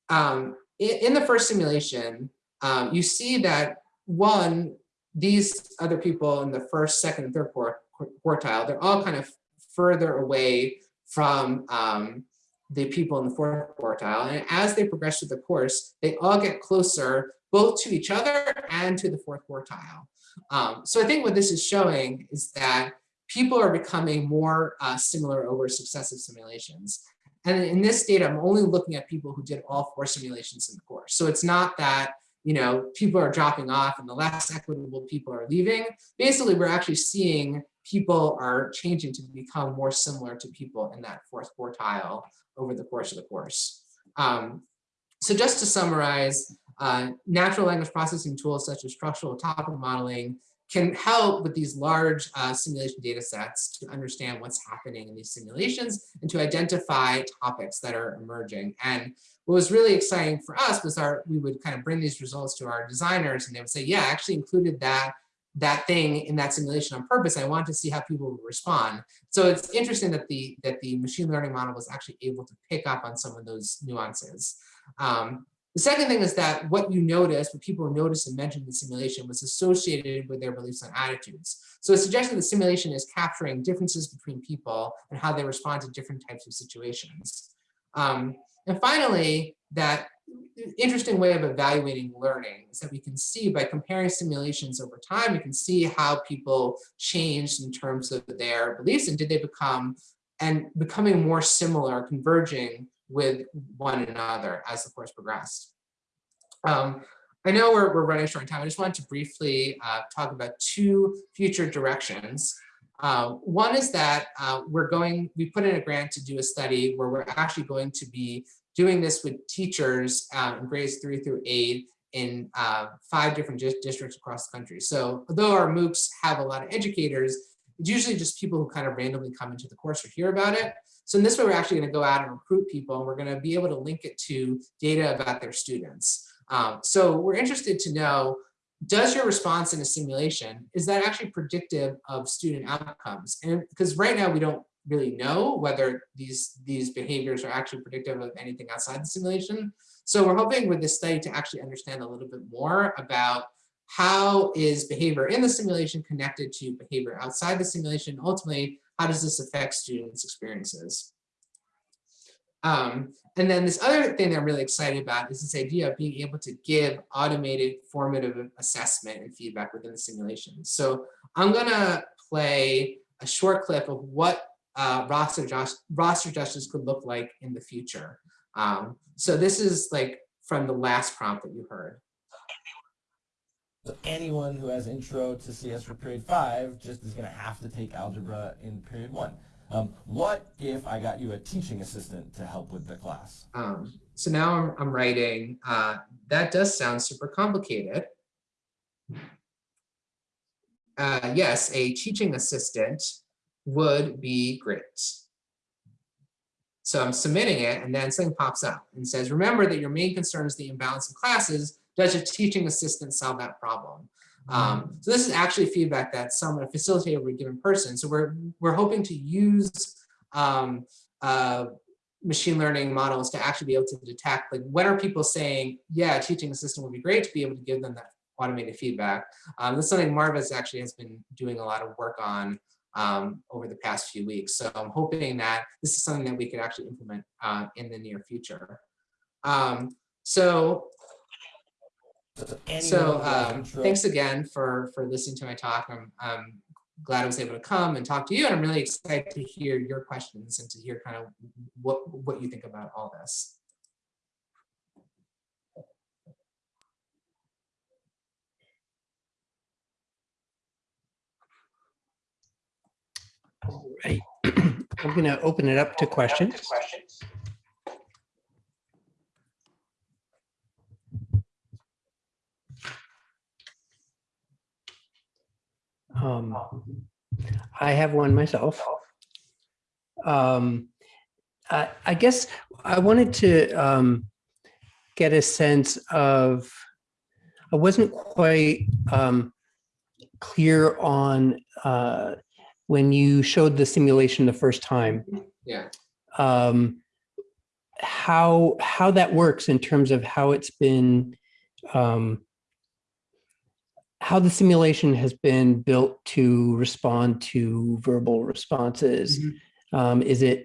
C: um, in, in, the first simulation, um, you see that one, these other people in the first, second, and third quartile, they're all kind of further away from um, the people in the fourth quartile. And as they progress through the course, they all get closer both to each other and to the fourth quartile. Um, so I think what this is showing is that people are becoming more uh, similar over successive simulations. And in this data, I'm only looking at people who did all four simulations in the course. So it's not that you know people are dropping off and the less equitable people are leaving. Basically, we're actually seeing people are changing to become more similar to people in that fourth quartile over the course of the course. Um, so just to summarize, uh, natural language processing tools such as structural topic modeling can help with these large uh, simulation data sets to understand what's happening in these simulations and to identify topics that are emerging. And what was really exciting for us was our we would kind of bring these results to our designers and they would say, yeah, I actually included that that thing in that simulation on purpose. I wanted to see how people would respond. So it's interesting that the that the machine learning model was actually able to pick up on some of those nuances. Um, the second thing is that what you notice, what people noticed and mentioned in the simulation was associated with their beliefs and attitudes. So it's that the simulation is capturing differences between people and how they respond to different types of situations. Um, and finally, that interesting way of evaluating learning is that we can see by comparing simulations over time, we can see how people changed in terms of their beliefs and did they become and becoming more similar, converging with one another as the course progressed. Um, I know we're, we're running short on time. I just wanted to briefly uh, talk about two future directions. Uh, one is that uh, we're going, we put in a grant to do a study where we're actually going to be doing this with teachers um, in grades three through eight in uh, five different dis districts across the country. So although our MOOCs have a lot of educators, it's usually just people who kind of randomly come into the course or hear about it. So in this way, we're actually going to go out and recruit people and we're going to be able to link it to data about their students. Um, so we're interested to know, does your response in a simulation, is that actually predictive of student outcomes? And because right now we don't really know whether these, these behaviors are actually predictive of anything outside the simulation. So we're hoping with this study to actually understand a little bit more about how is behavior in the simulation connected to behavior outside the simulation? Ultimately, how does this affect students' experiences? Um, and then this other thing that I'm really excited about is this idea of being able to give automated formative assessment and feedback within the simulation. So I'm gonna play a short clip of what uh, roster, roster justice could look like in the future. Um, so this is like from the last prompt that you heard.
D: So anyone who has intro to CS for period five just is going to have to take algebra in period one. Um, what if I got you a teaching assistant to help with the class?
C: Um, so now I'm, I'm writing, uh, that does sound super complicated. Uh, yes, a teaching assistant would be great. So I'm submitting it and then something pops up and says, remember that your main concern is the imbalance in classes, does your teaching assistant solve that problem? Um, so this is actually feedback that someone, a facilitator would give in person. So we're, we're hoping to use um, uh, machine learning models to actually be able to detect, like when are people saying, yeah, teaching assistant would be great to be able to give them that automated feedback. Um, this is something Marvis actually has been doing a lot of work on um, over the past few weeks. So I'm hoping that this is something that we could actually implement uh, in the near future. Um, so so um, thanks again for for listening to my talk. I'm, I'm glad I was able to come and talk to you, and I'm really excited to hear your questions and to hear kind of what what you think about all this.
A: All right, I'm going to open it up to questions. Um, I have one myself. Um, I, I guess I wanted to um, get a sense of, I wasn't quite um, clear on uh, when you showed the simulation the first time.
C: Yeah.
A: Um, how how that works in terms of how it's been um, how the simulation has been built to respond to verbal responses. Mm -hmm. um, is it,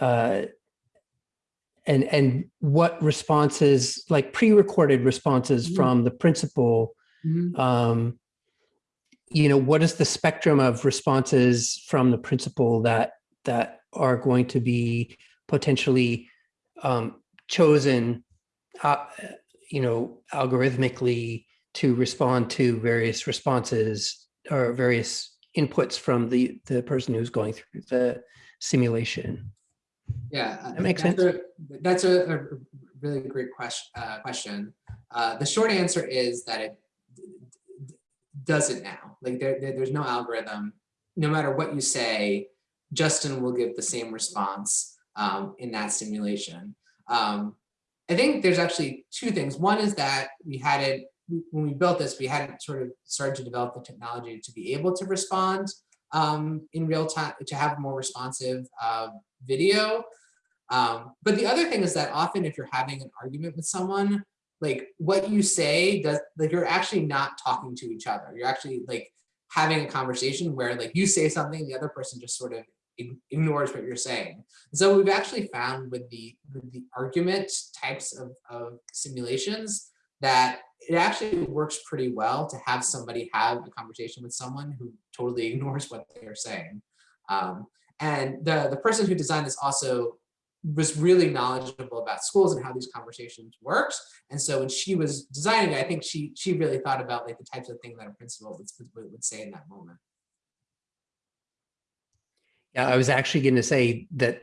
A: uh, and, and what responses, like pre-recorded responses mm -hmm. from the principal, mm -hmm. um, you know, what is the spectrum of responses from the principal that, that are going to be potentially um, chosen, uh, you know, algorithmically to respond to various responses or various inputs from the, the person who's going through the simulation.
C: Yeah,
A: that makes
C: that's
A: sense.
C: A, that's a, a, really great question. Uh, question. Uh, the short answer is that it does it now. Like there, there, there's no algorithm. No matter what you say, Justin will give the same response um, in that simulation. Um, I think there's actually two things. One is that we had it when we built this, we hadn't sort of started to develop the technology to be able to respond um, in real time, to have more responsive uh, video. Um, but the other thing is that often if you're having an argument with someone, like what you say does, like you're actually not talking to each other. You're actually like having a conversation where like you say something, the other person just sort of ignores what you're saying. So we've actually found with the with the argument types of, of simulations that it actually works pretty well to have somebody have a conversation with someone who totally ignores what they're saying. Um, and the, the person who designed this also was really knowledgeable about schools and how these conversations works. And so when she was designing it, I think she she really thought about like the types of things that a principal would, would, would say in that moment.
A: Yeah, I was actually going to say that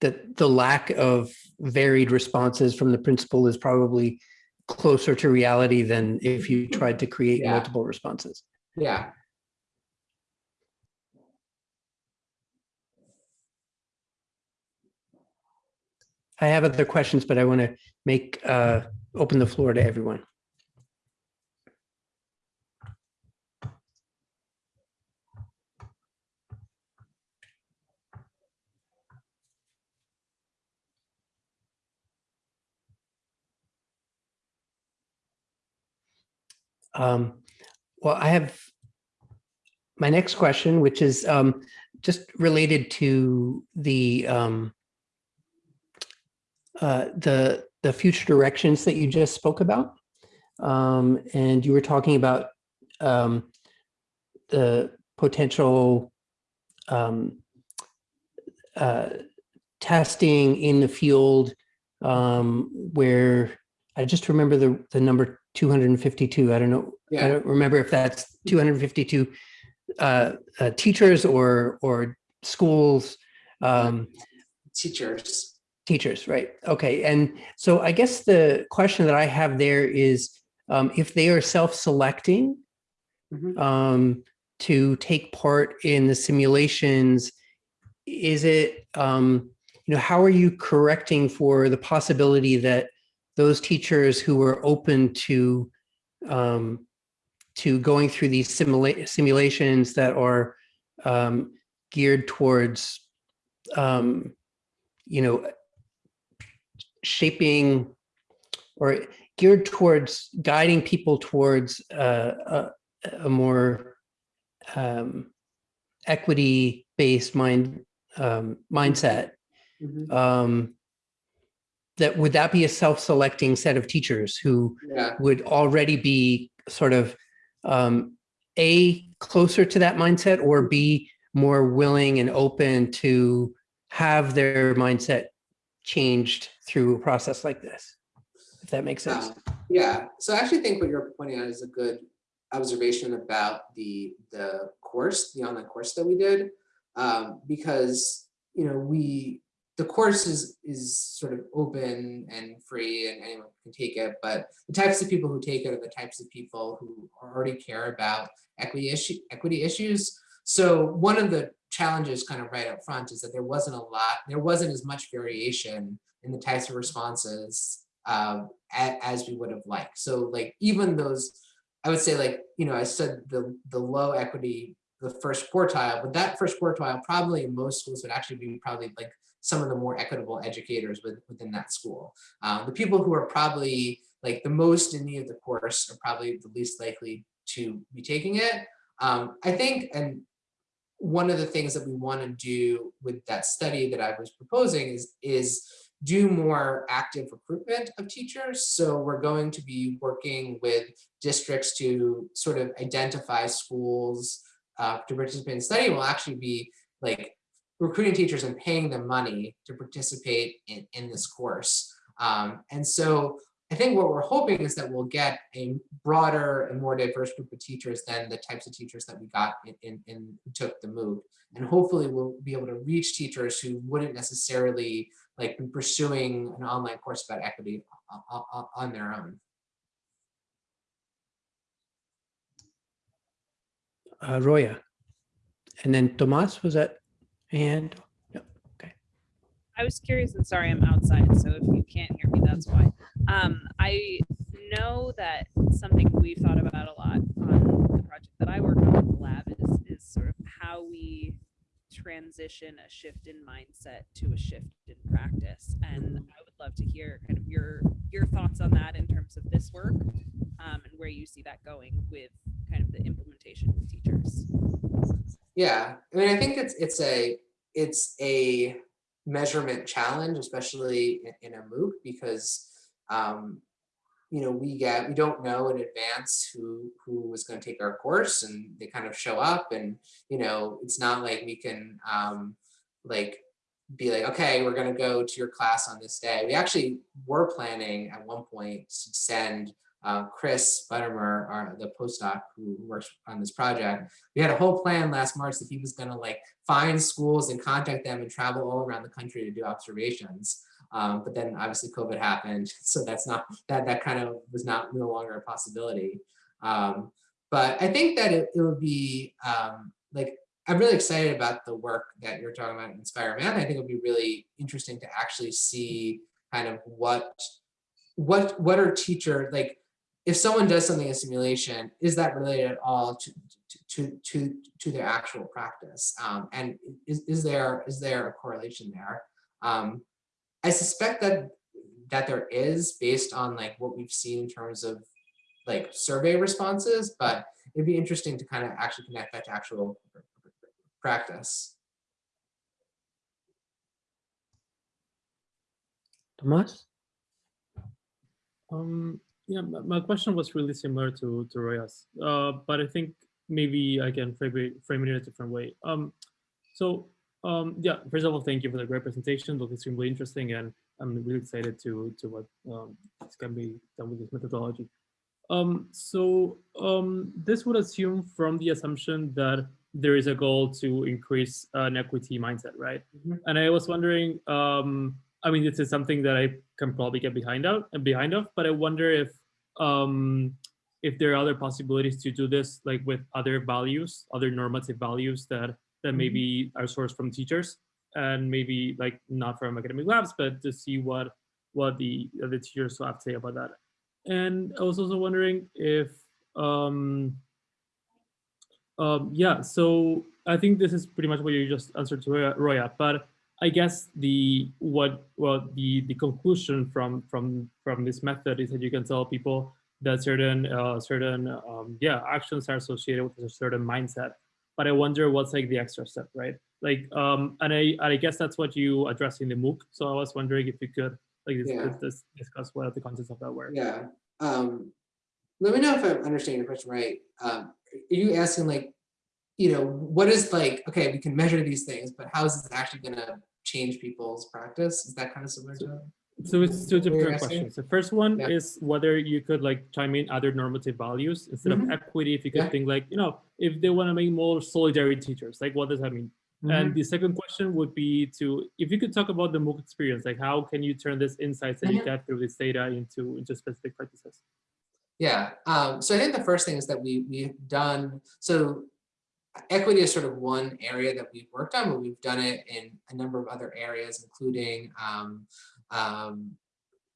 A: that the lack of varied responses from the principal is probably closer to reality than if you tried to create
C: Yeah.
A: multiple responses.
C: Yeah.
A: I have other questions, but I want to make uh, open the floor to everyone. Um, well, I have my next question, which is um, just related to the um, uh, the the future directions that you just spoke about, um, and you were talking about um, the potential um, uh, testing in the field um, where I just remember the the number 252. I don't know. I don't remember if that's 252 uh, uh, teachers or or schools. Um,
C: Teachers.
A: Teachers, right? Okay, and so I guess the question that I have there is um, if they are self-selecting
C: Mhm.
A: um, to take part in the simulations, is it um, you know how are you correcting for the possibility that those teachers who were open to um, to going through these simula- simulations that are um, geared towards um, you know shaping or geared towards guiding people towards uh, a, a more um, equity-based mind um, mindset.
C: Mhm.
A: Um, that would that be a self-selecting set of teachers who
C: Yeah.
A: would already be sort of um, a closer to that mindset or b more willing and open to have their mindset changed through a process like this if that makes sense
C: Um, Yeah, so I actually think what you're pointing out is a good observation about the the course, the online course that we did, um, because you know we the course is is sort of open and free and anyone can take it, but the types of people who take it are the types of people who already care about equity issue equity issues. So one of the challenges kind of right up front is that there wasn't a lot, there wasn't as much variation in the types of responses um, as we would have liked. So like even those, I would say like, you know, I said the, the low equity, the first quartile, but that first quartile probably in most schools would actually be probably like some of the more equitable educators with, within that school. Uh, the people who are probably like the most in need of the course are probably the least likely to be taking it. Um, I think, and one of the things that we want to do with that study that I was proposing is, is do more active recruitment of teachers. So we're going to be working with districts to sort of identify schools uh, to participate in study. We'll actually be like recruiting teachers and paying them money to participate in, in this course. Um, and so I think what we're hoping is that we'll get a broader and more diverse group of teachers than the types of teachers that we got in, in, in took the MOOC. And hopefully we'll be able to reach teachers who wouldn't necessarily like be pursuing an online course about equity o- o- on their own.
A: uh, roya and then tomas was that a hand
E: I was curious and sorry, I'm outside, so if you can't hear me, that's why. Um, I know that something we've thought about a lot on the project that I work on in the lab is, is sort of how we transition a shift in mindset to a shift in practice. And I would love to hear kind of your, your thoughts on that in terms of this work um, and where you see that going with kind of the implementation with teachers.
C: Yeah, I mean, I think it's it's a it's a measurement challenge, especially in, in a MOOC, because um, you know we get we don't know in advance who who is going to take our course, and they kind of show up, and you know it's not like we can um, like be like, okay, we're going to go to your class on this day. We actually were planning at one point to send uh, Chris Buttimer, our, the postdoc who works on this project. We had a whole plan last March that he was going to like find schools and contact them and travel all around the country to do observations. Um, but then obviously COVID happened, so that's not that that kind of was not no longer a possibility. Um, but I think that it, it would be um, like I'm really excited about the work that you're talking about in Inspire Math. I think it would be really interesting to actually see kind of what what what are teacher like if someone does something in simulation, is that related at all to to to to their actual practice? Um, and is, is there is there a correlation there? Um, I suspect that that there is based on like what we've seen in terms of like survey responses, but it'd be interesting to kind of actually connect that to actual practice.
A: Tomas?
F: Um, yeah, my, my question was really similar to to Roya's, uh, but I think maybe I can frame it, frame it in a different way. Um, so um, yeah, first of all, thank you for the great presentation. Look extremely interesting, and I'm really excited to to what um, can be done with this methodology. Um, so um, this would assume from the assumption that there is a goal to increase an equity mindset, right?
C: Mhm.
F: And I was wondering, um, I mean, this is something that I can probably get behind out and behind of, but I wonder if um, if there are other possibilities to do this, like with other values, other normative values that that maybe are sourced from teachers and maybe like not from academic labs, but to see what what the other teachers have to say about that. And I was also wondering if um, um, yeah, so I think this is pretty much what you just answered to Roya- Roya, but I guess the what well the the conclusion from from from this method is that you can tell people that certain uh, certain um, yeah actions are associated with a certain mindset. But I wonder what's like the extra step, right? Like, um, and I I guess that's what you address in the MOOC. So I was wondering if you could like dis-
C: Yeah.
F: dis- discuss what are the contents of that were.
C: Yeah. Um, let me know if I'm understanding your question right. Um, are you asking like, you know, what is like, okay, we can measure these things, but how is this actually gonna change people's practice? Is that kind of similar to?
F: So it's two different questions. The first one
C: Yeah.
F: is whether you could like chime in other normative values instead of
C: Mhm.
F: equity. If you could
C: Yeah.
F: think like, you know, if they want to make more solidarity teachers, like what does that mean?
C: Mm-hmm.
F: And the second question would be to, if you could talk about the MOOC experience, like how can you turn this insights that you
C: Mhm.
F: get through this data into into specific practices?
C: Yeah, um, so I think the first thing is that we, we've done, so equity is sort of one area that we've worked on, but we've done it in a number of other areas, including um, um,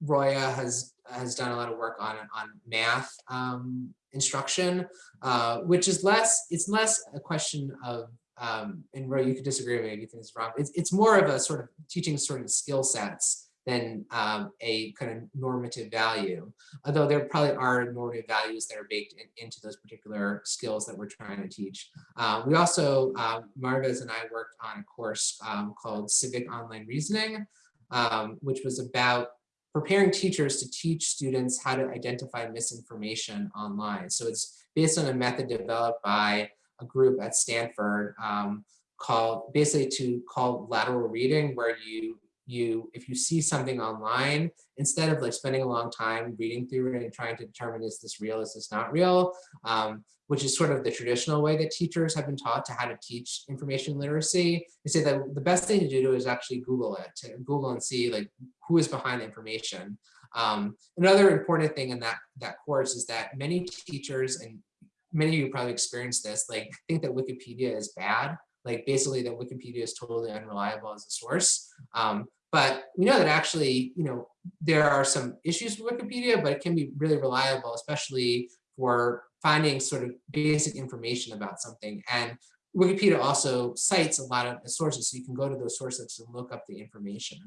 C: Roya has has done a lot of work on on math um, instruction, uh, which is less it's less a question of um, and Roy, you could disagree with me if you think it's wrong. It's it's more of a sort of teaching sort of skill sets than um, a kind of normative value. Although there probably are normative values that are baked in, into those particular skills that we're trying to teach. Uh, we also, uh, Marvez and I worked on a course um, called Civic Online Reasoning, um, which was about preparing teachers to teach students how to identify misinformation online. So it's based on a method developed by a group at Stanford um, called basically to call lateral reading, where you you if you see something online, instead of like spending a long time reading through it and trying to determine is this real, is this not real, um, which is sort of the traditional way that teachers have been taught to how to teach information literacy. They say that the best thing to do is actually Google it, to Google and see like who is behind the information. Um, another important thing in that that course is that many teachers and many of you probably experienced this, like think that Wikipedia is bad. Like basically that Wikipedia is totally unreliable as a source. Um, but we know that actually, you know, there are some issues with Wikipedia, but it can be really reliable, especially for finding sort of basic information about something. And Wikipedia also cites a lot of the sources, so you can go to those sources and look up the information.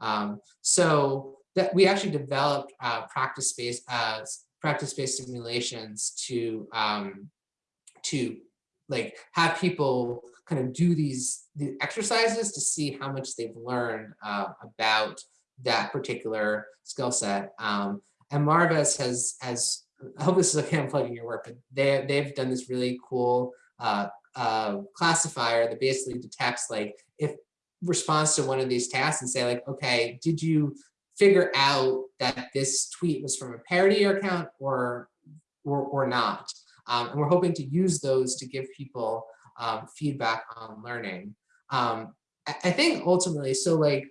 C: Um, so that we actually developed uh, practice-based uh, practice-based simulations to um, to like have people kind of do these, the exercises to see how much they've learned uh, about that particular skill set. Um, and Marvis has, has, I hope this is okay, I'm plugging your work, but they, they've done this really cool uh, uh, classifier that basically detects like if responds to one of these tasks and say like, okay, did you figure out that this tweet was from a parody account or or, or not? Um, and we're hoping to use those to give people um, feedback on learning. Um, I, think ultimately, so like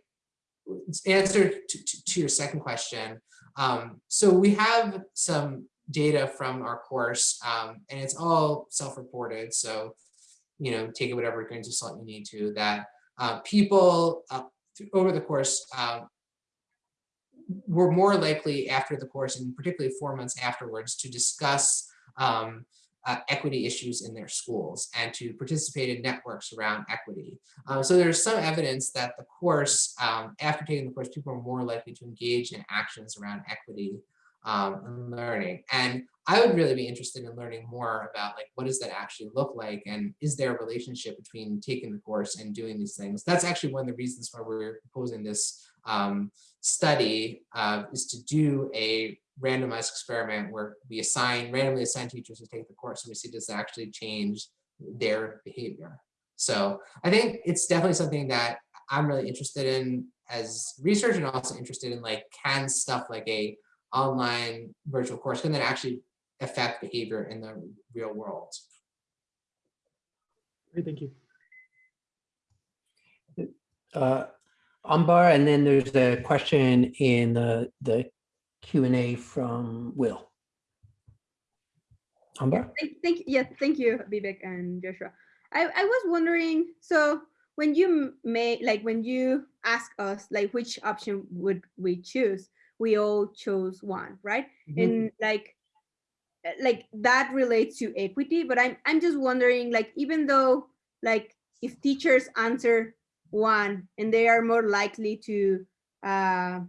C: answer to, to, to your second question. Um, so we have some data from our course um, and it's all self-reported. So, you know, take it whatever grains of salt you need to that uh, people uh, over the course uh, were more likely after the course and particularly four months afterwards to discuss um, uh, equity issues in their schools and to participate in networks around equity. Uh, so there's some evidence that the course, um, after taking the course, people are more likely to engage in actions around equity um, and learning. And I would really be interested in learning more about like, what does that actually look like? And is there a relationship between taking the course and doing these things? That's actually one of the reasons why we're proposing this um, study uh, is to do a randomized experiment where we assign randomly assign teachers to take the course and we see does it actually change their behavior. So I think it's definitely something that I'm really interested in as research and also interested in like can stuff like a online virtual course can then actually affect behavior in the real world.
F: Great, thank you.
A: Uh, Ambar, and then there's a question in the, the Q and A from Will. Ambar?
G: Thank, thank yeah, thank you, Vivek and Joshua. I, I was wondering, so when you may like when you ask us like which option would we choose, we all chose one, right?
C: Mhm.
G: And like uh, like that relates to equity, but I'm I'm just wondering like even though like if teachers answer one and they are more likely to uh,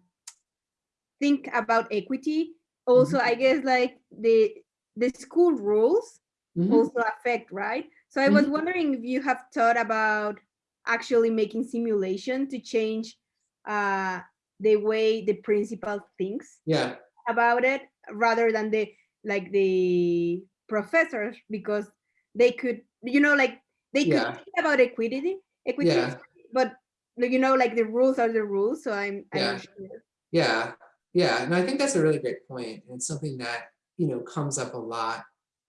G: think about equity, also I guess like the the school rules
C: Mhm.
G: also affect, right? So I was
C: Mhm.
G: wondering if you have thought about actually making simulation to change uh, the way the principal thinks
C: Yeah,
G: about it rather than the like the professors because they could you know like they could
C: Yeah.
G: think about equity equity
C: Yeah.
G: but you know like the rules are the rules so i'm i'm
C: Yeah.
G: sure.
C: Yeah, yeah, and I think that's a really great point. And it's something that, you know, comes up a lot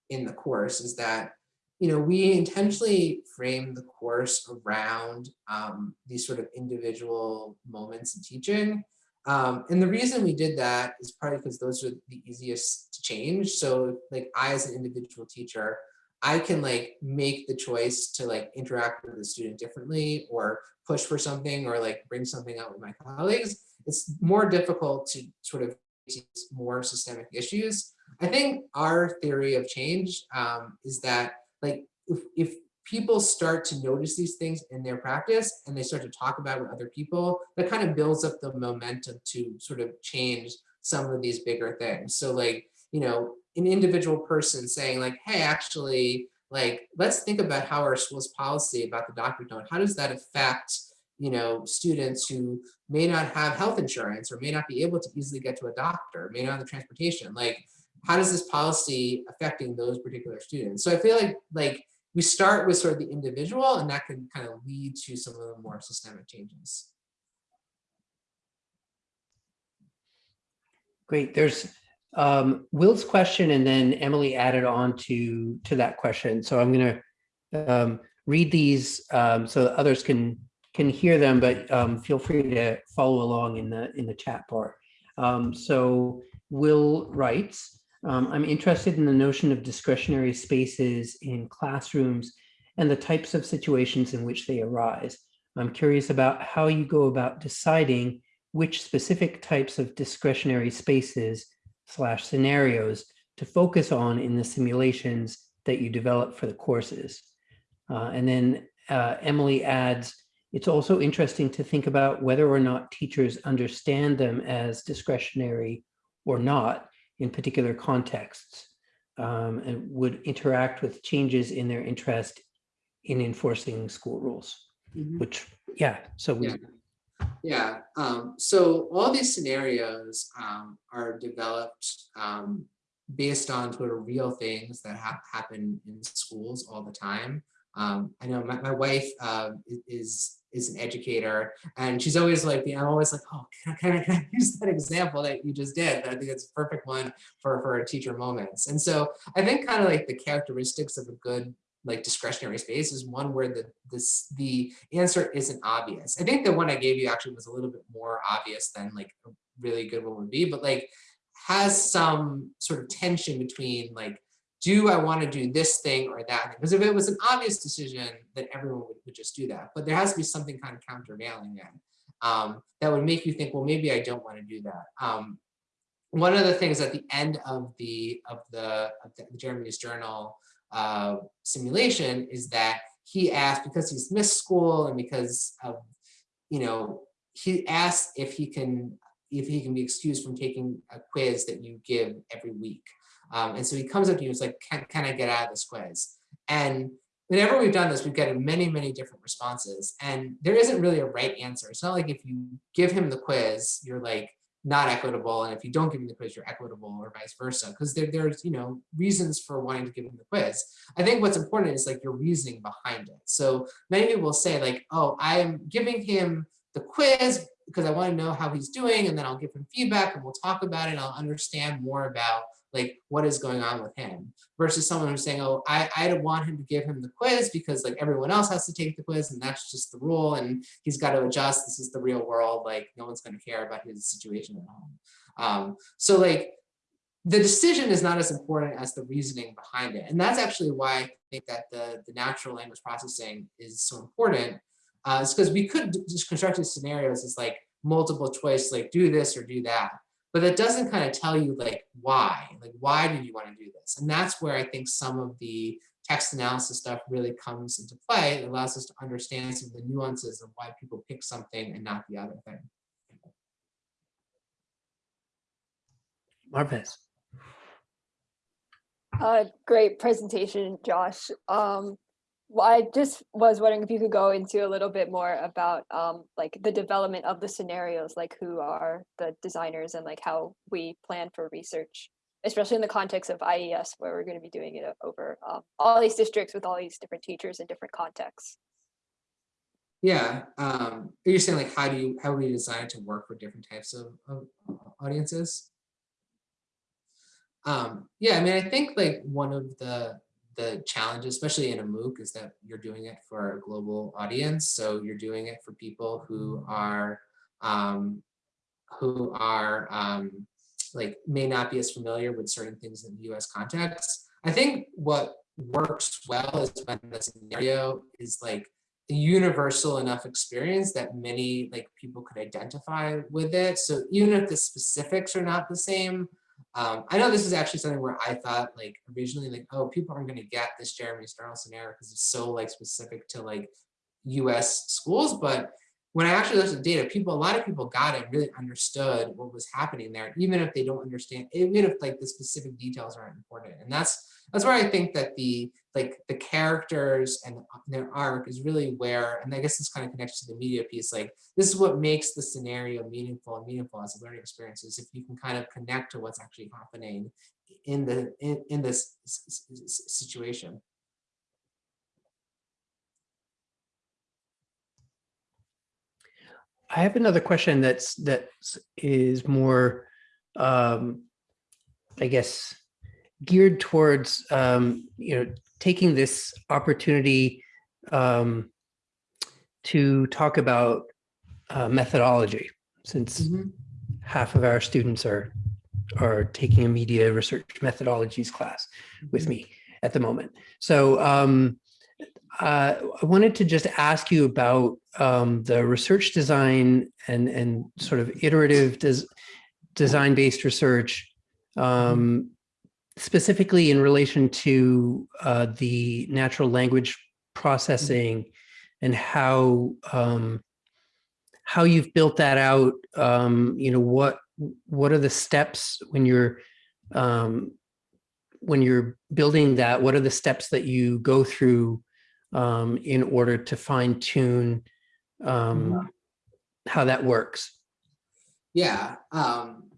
C: in the course is that, you know, we intentionally frame the course around um, these sort of individual moments in teaching. Um, and the reason we did that is probably because those are the easiest to change. So like I, as an individual teacher, I can like make the choice to like interact with the student differently or push for something or like bring something out with my colleagues it's more difficult to sort of more systemic issues. I think our theory of change um, is that like if, if people start to notice these things in their practice and they start to talk about it with other people, that kind of builds up the momentum to sort of change some of these bigger things. So like, you know, an individual person saying like, hey, actually, like, let's think about how our school's policy about the doctor note, how does that affect you know, students who may not have health insurance or may not be able to easily get to a doctor, may not have the transportation. Like, how does this policy affecting those particular students? So I feel like like we start with sort of the individual and that can kind of lead to some of the more systemic changes.
A: Great. There's um, Will's question and then Emily added on to, to that question. So I'm going to um, read these um, so that others can can hear them, but um, feel free to follow along in the in the chat bar. Um, so Will writes, um, I'm interested in the notion of discretionary spaces in classrooms and the types of situations in which they arise. I'm curious about how you go about deciding which specific types of discretionary spaces slash scenarios to focus on in the simulations that you develop for the courses. Uh, and then uh, Emily adds, it's also interesting to think about whether or not teachers understand them as discretionary or not in particular contexts um, and would interact with changes in their interest in enforcing school rules,
C: Mhm.
A: which, yeah, so we,
C: Yeah. Yeah, um, so all these scenarios um, are developed um, based on sort of real things that hap happen in schools all the time. Um, I know my, my wife uh, is is an educator and she's always like, I'm always like, oh, can I, can I, can I use that example that you just did? I think it's a perfect one for, for teacher moments. And so I think kind of like the characteristics of a good like discretionary space is one where the this the answer isn't obvious. I think the one I gave you actually was a little bit more obvious than like a really good one would be, but like has some sort of tension between like, do I want to do this thing or that? Because if it was an obvious decision, then everyone would, would just do that. But there has to be something kind of countervailing then um, that would make you think, well, maybe I don't want to do that. Um, one of the things at the end of the of the, of the Jeremy's journal uh, simulation is that he asked because he's missed school and because of you know he asked if he can if he can be excused from taking a quiz that you give every week. Um, and so he comes up to you and is like can, can I get out of this quiz? And whenever we've done this we've gotten many many different responses. And there isn't really a right answer. It's not like if you give him the quiz you're like not equitable and if you don't give him the quiz you're equitable or vice versa because there, there's you know reasons for wanting to give him the quiz. I think what's important is like your reasoning behind it. So many people will say like oh i'm giving him the quiz because i want to know how he's doing and then i'll give him feedback and we'll talk about it and i'll understand more about like what is going on with him versus someone who's saying oh i i don't want him to give him the quiz because like everyone else has to take the quiz and that's just the rule and he's got to adjust. This is the real world. Like no one's going to care about his situation at home. Um so like the decision is not as important as the reasoning behind it. And that's actually why i think that the the natural language processing is so important uh because we could just construct these scenarios as like multiple choice like do this or do that but that doesn't kind of tell you like why like why did you want to do this and that's where i think some of the text analysis stuff really comes into play it allows us to understand some of the nuances of why people pick something and not the other thing
A: Marvez.
H: Uh, great presentation, Josh. Um, well, I just was wondering if you could go into a little bit more about um, like the development of the scenarios, like who are the designers and like how we plan for research, especially in the context of IES, where we're going to be doing it over um, all these districts with all these different teachers in different contexts.
C: Yeah, um, are you saying like how do you how do we design to work for different types of, of audiences? Um, yeah, I mean, I think like one of the the challenge, especially in a MOOC, is that you're doing it for a global audience. So you're doing it for people who are um, who are um, like may not be as familiar with certain things in the U.S. context. I think what works well is when the scenario is like a universal enough experience that many like people could identify with it. So even if the specifics are not the same, um, I know this is actually something where I thought like originally like, oh, people aren't going to get this Jeremy Starl scenario because it's so like specific to like US schools. But when I actually looked at the data, people, a lot of people got it, really understood what was happening there, even if they don't understand, even if like the specific details aren't important. And that's that's where I think that the like the characters and their arc is really where, and I guess this kind of connects to the media piece, like this is what makes the scenario meaningful and meaningful as a learning experience is if you can kind of connect to what's actually happening in the in, in this situation.
A: I have another question that's that is more, um, I guess, geared towards um, you know taking this opportunity um, to talk about uh, methodology, since half of our students are are taking a media research methodologies class with me at the moment. So um, uh, I wanted to just ask you about um, the research design and and sort of iterative des design-based research, um, specifically in relation to uh, the natural language processing and how um, how you've built that out. Um, you know what what are the steps when you're um, when you're building that? What are the steps that you go through um, in order to fine tune um, how that works.
C: Yeah. Um,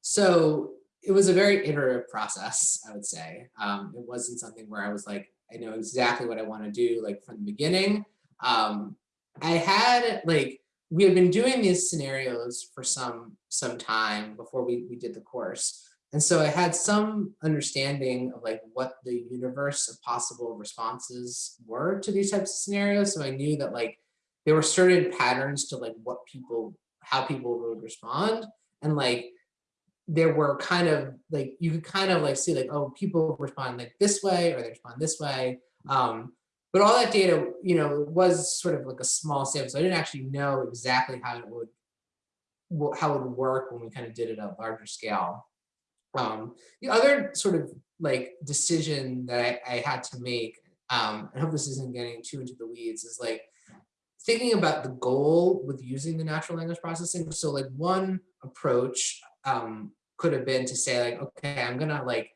C: so it was a very iterative process, I would say. Um, it wasn't something where I was like, I know exactly what I want to do, like from the beginning. Um, I had like we had been doing these scenarios for some some time before we, we did the course. And so I had some understanding of like what the universe of possible responses were to these types of scenarios. So I knew that like there were certain patterns to like what people, how people would respond. And like there were kind of like, you could kind of like see like, oh, people respond like this way or they respond this way. Um, but all that data, you know, was sort of like a small sample. So I didn't actually know exactly how it would, how it would work when we kind of did it at a larger scale. Um, the other sort of like decision that I, I had to make, um, I hope this isn't getting too into the weeds, is like thinking about the goal with using the natural language processing. So like one approach um, could have been to say like, okay, I'm gonna like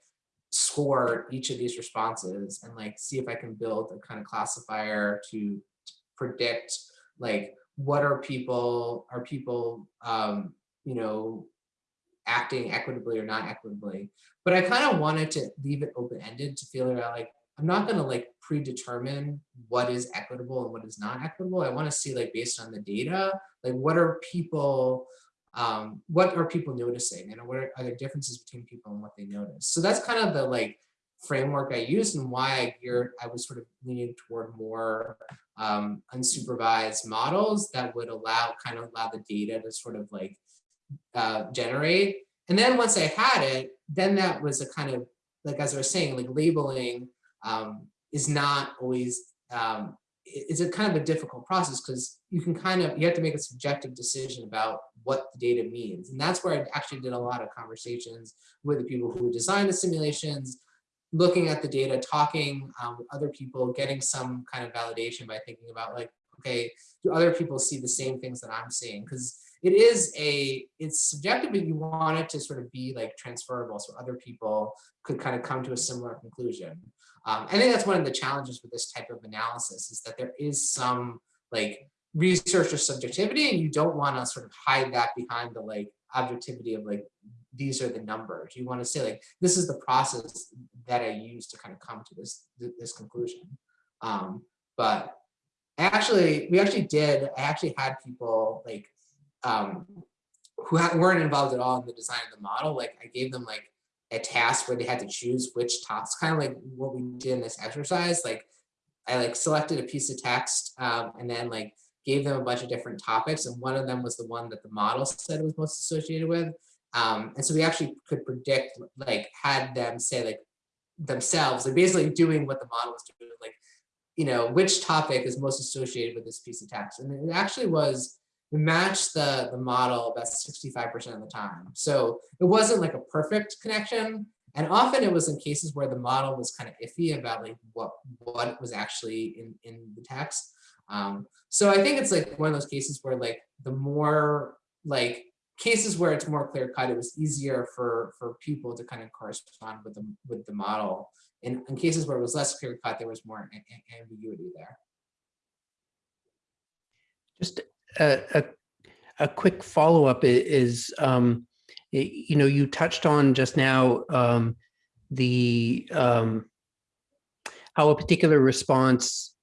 C: score each of these responses and like see if I can build a kind of classifier to predict like what are people are people um, you know acting equitably or not equitably. But I kind of wanted to leave it open-ended to feel like I'm not going to like predetermine what is equitable and what is not equitable. I want to see like based on the data, like what are people um, what are people noticing and what are, are the differences between people and what they notice. So that's kind of the like framework I used and why I geared, I was sort of leaning toward more um, unsupervised models that would allow kind of allow the data to sort of like uh, generate. And then once I had it, then that was a kind of, like as I was saying, like labeling um, is not always, um, it's a kind of a difficult process because you can kind of, you have to make a subjective decision about what the data means. And that's where I actually did a lot of conversations with the people who designed the simulations, looking at the data, talking um, with other people, getting some kind of validation by thinking about like, okay, do other people see the same things that I'm seeing? Because it is a, it's subjective, but you want it to sort of be like transferable so other people could kind of come to a similar conclusion. Um, I think that's one of the challenges with this type of analysis is that there is some like research researcher subjectivity and you don't want to sort of hide that behind the like objectivity of like these are the numbers you want to say like this is the process that i use to kind of come to this this conclusion um but actually we actually did i actually had people like um, who weren't involved at all in the design of the model, like I gave them like a task where they had to choose which tops, kind of like what we did in this exercise. Like I like selected a piece of text um, and then like gave them a bunch of different topics. And one of them was the one that the model said was most associated with. Um, and so we actually could predict, like had them say like themselves, they're basically doing what the model was doing, like, you know, which topic is most associated with this piece of text. And it actually was we matched the, the model about 65% of the time. So it wasn't like a perfect connection. And often it was in cases where the model was kind of iffy about like what, what was actually in, in the text. Um, so I think it's like one of those cases where like the more like cases where it's more clear cut, it was easier for, for people to kind of correspond with the, with the model. In, in cases where it was less clear cut, there was more ambiguity there.
A: Just a, a, a quick follow-up is, um, you know, you touched on just now um, the um, how a particular response,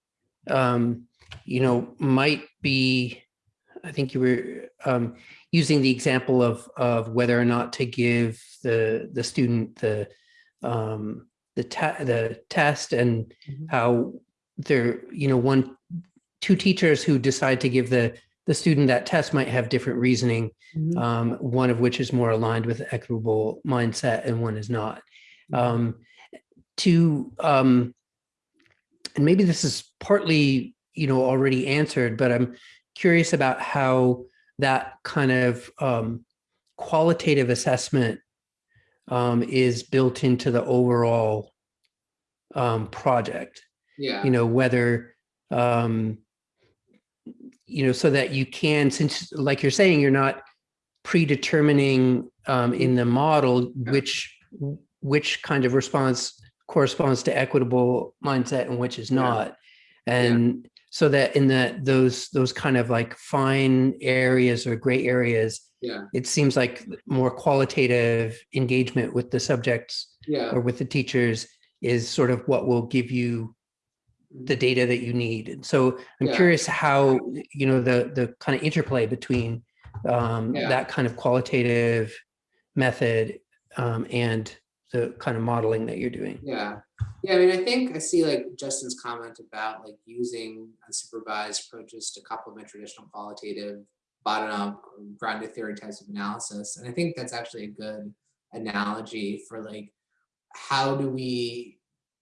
A: um, you know, might be, I think you were um, using the example of of whether or not to give the the student the um, the the test and mm -hmm. how there, you know, one two teachers who decide to give the the student that test might have different reasoning, mm -hmm. um, one of which is more aligned with equitable mindset and one is not. Mm -hmm. um, to, um, and maybe this is partly, you know, already answered, but I'm curious about how that kind of um, qualitative assessment um, is built into the overall um, project.
C: Yeah.
A: You know, whether um, you know, so that you can, since like you're saying, you're not predetermining um, in the model which which kind of response corresponds to equitable mindset and which is not. And so that in the, those, those kind of like fine areas or gray areas,
C: Yeah,
A: it seems like more qualitative engagement with the subjects
C: yeah,
A: or with the teachers is sort of what will give you the data that you need. And so I'm
C: Yeah.
A: curious how, you know, the, the kind of interplay between um,
C: Yeah.
A: that kind of qualitative method um, and the kind of modeling that you're doing.
C: yeah. Yeah, I mean, I think I see like Justin's comment about like using unsupervised approaches to complement traditional qualitative bottom-up grounded theory types of analysis. And I think that's actually a good analogy for like, how do we,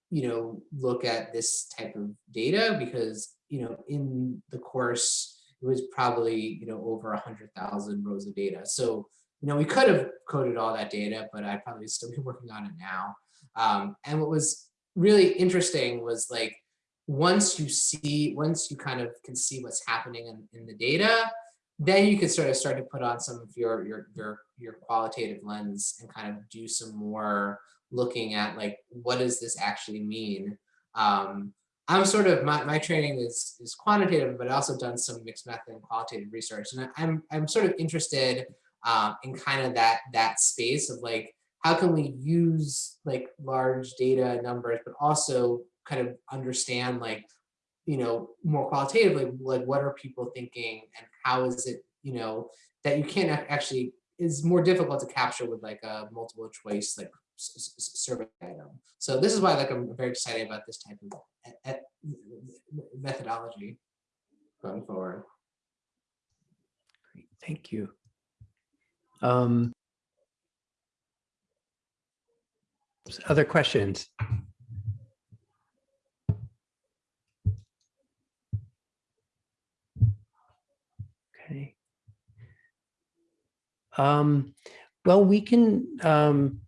C: you know, look at this type of data? Because, you know, in the course, it was probably, you know, over a hundred thousand rows of data. So, you know, we could have coded all that data, but I'd probably still be working on it now. Um, and what was really interesting was like, once you see, once you kind of can see what's happening in, in the data, then you can sort of start to put on some of your, your, your, your qualitative lens and kind of do some more looking at like, what does this actually mean? Um, I'm sort of, my, my training is, is quantitative, but I also done some mixed method and qualitative research. And I'm, I'm sort of interested um, in kind of that, that space of like, how can we use like large data numbers, but also kind of understand like, you know, more qualitatively, like what are people thinking and how is it, you know, that you can't actually, is more difficult to capture with like a multiple choice, like survey item. So this is why like I'm very excited about this type of methodology going forward.
A: Great, Thank you. Um, Other questions? Okay. Um, well, we can, um,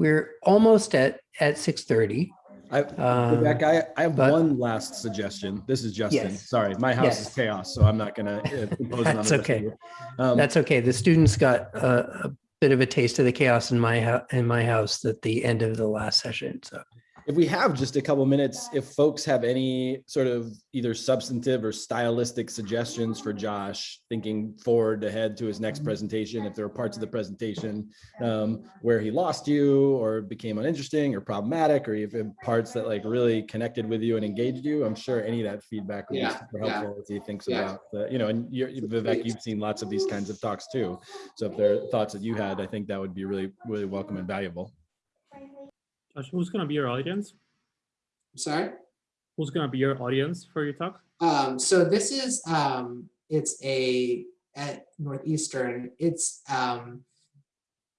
A: we're almost at, at 6:30.
B: I,
A: Um,
B: Vivek, I, I have
A: but-
B: one last suggestion. This is Justin.
A: Yes.
B: Sorry, my house is chaos, so I'm not gonna uh, impose it on
A: That's
B: the rest of
A: okay.
B: Um,
A: That's okay. The students got a, a bit of a taste of the chaos in my house, in my house at the end of the last session. So
B: If we have just a couple minutes, if folks have any sort of either substantive or stylistic suggestions for Josh, thinking forward ahead to his next presentation, if there are parts of the presentation um, where he lost you or became uninteresting or problematic, or even parts that like really connected with you and engaged you, I'm sure any of that feedback would be
C: Yeah,
B: super
C: yeah.
B: helpful as he thinks
C: Yeah.
B: about, the- you know, and you're, Vivek, you've seen lots of these kinds of talks too. So if there are thoughts that you had, I think that would be really, really welcome and valuable.
F: Josh, who's gonna be your audience?
C: Sorry?
F: Who's gonna be your audience for your talk?
C: Um, so this is, um, it's a, at Northeastern, it's, um,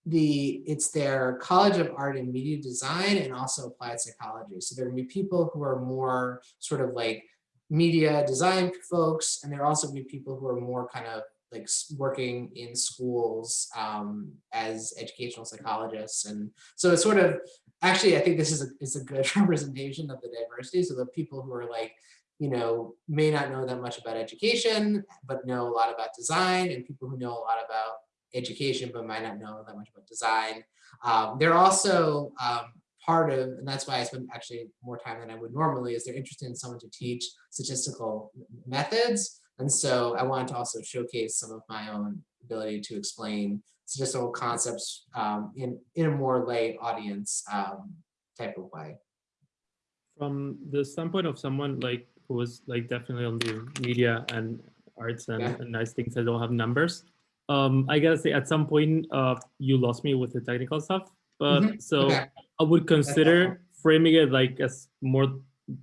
C: the, it's their College of Art and Media Design and also Applied Psychology. So there are be people who are more sort of like media design folks, and there are also be people who are more kind of like working in schools um, as educational psychologists. And so it's sort of, actually, I think this is a, is a good representation of the diversity. So the people who are like, you know, may not know that much about education, but know a lot about design, and people who know a lot about education, but might not know that much about design. Um, they're also um, part of, and that's why I spend actually more time than I would normally, is they're interested in someone to teach statistical methods. And so I wanted to also showcase some of my own ability to explain statistical concepts um, in, in a more lay audience um, type of way.
F: From the standpoint of someone like who was like definitely on the media and arts and,
C: Yeah.
F: and nice things that don't have numbers. Um, I gotta say at some point uh you lost me with the technical stuff, but
C: Mhm,
F: so
C: okay.
F: I would consider framing it like as more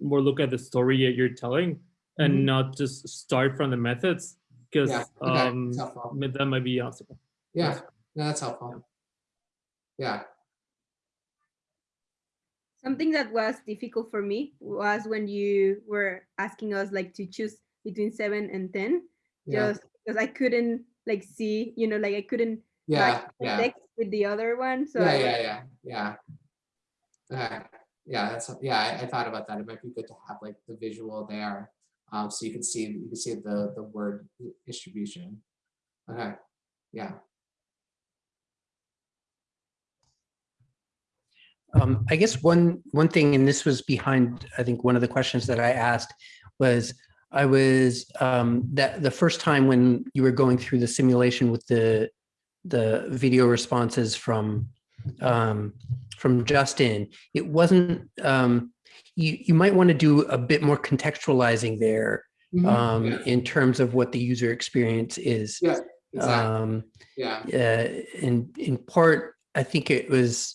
F: more look at the story that you're telling and
C: Mhm.
F: not just start from the methods because
C: Yeah, okay,
F: um that might be obstacle.
C: Yeah, no, that's helpful. Yeah,
G: Something that was difficult for me was when you were asking us like to choose between seven and 10,
C: yeah,
G: just because I couldn't like see, you know, like I couldn't
C: yeah, yeah,
G: with the other one. So
C: yeah, yeah, yeah, yeah. Okay, yeah, that's, yeah, I, I thought about that. It might be good to have like the visual there. Um, so you can see, you can see the, the word distribution. Okay, yeah,
A: Um, I guess one, one thing, and this was behind, I think one of the questions that I asked was, I was, um, that the first time when you were going through the simulation with the, the video responses from, um, from Justin, it wasn't, um, you, you might want to do a bit more contextualizing there,
C: Mhm.
A: um,
C: Yeah,
A: in terms of what the user experience is.
C: Yeah, exactly,
A: Um,
C: yeah.
A: uh, in in part, I think it was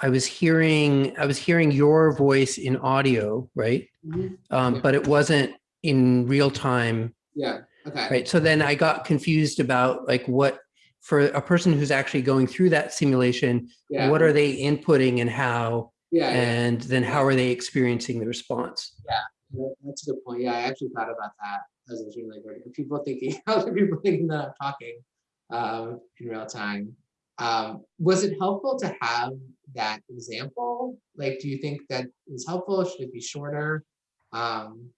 A: I was hearing I was hearing your voice in audio, right?
C: Mhm.
A: Um,
C: Yeah.
A: but it wasn't in real time,
C: Yeah, okay.
A: right? So then I got confused about like what for a person who's actually going through that simulation,
C: Yeah,
A: what are they inputting and how,
C: yeah, yeah.
A: and then how are they experiencing the response?
C: Yeah, That's a good point. Yeah, I actually thought about that as I was reading like, are people thinking, how are people thinking that I'm talking um, in real time? Um, was it helpful to have that example? Like, do you think that is helpful? Should it be shorter? Um,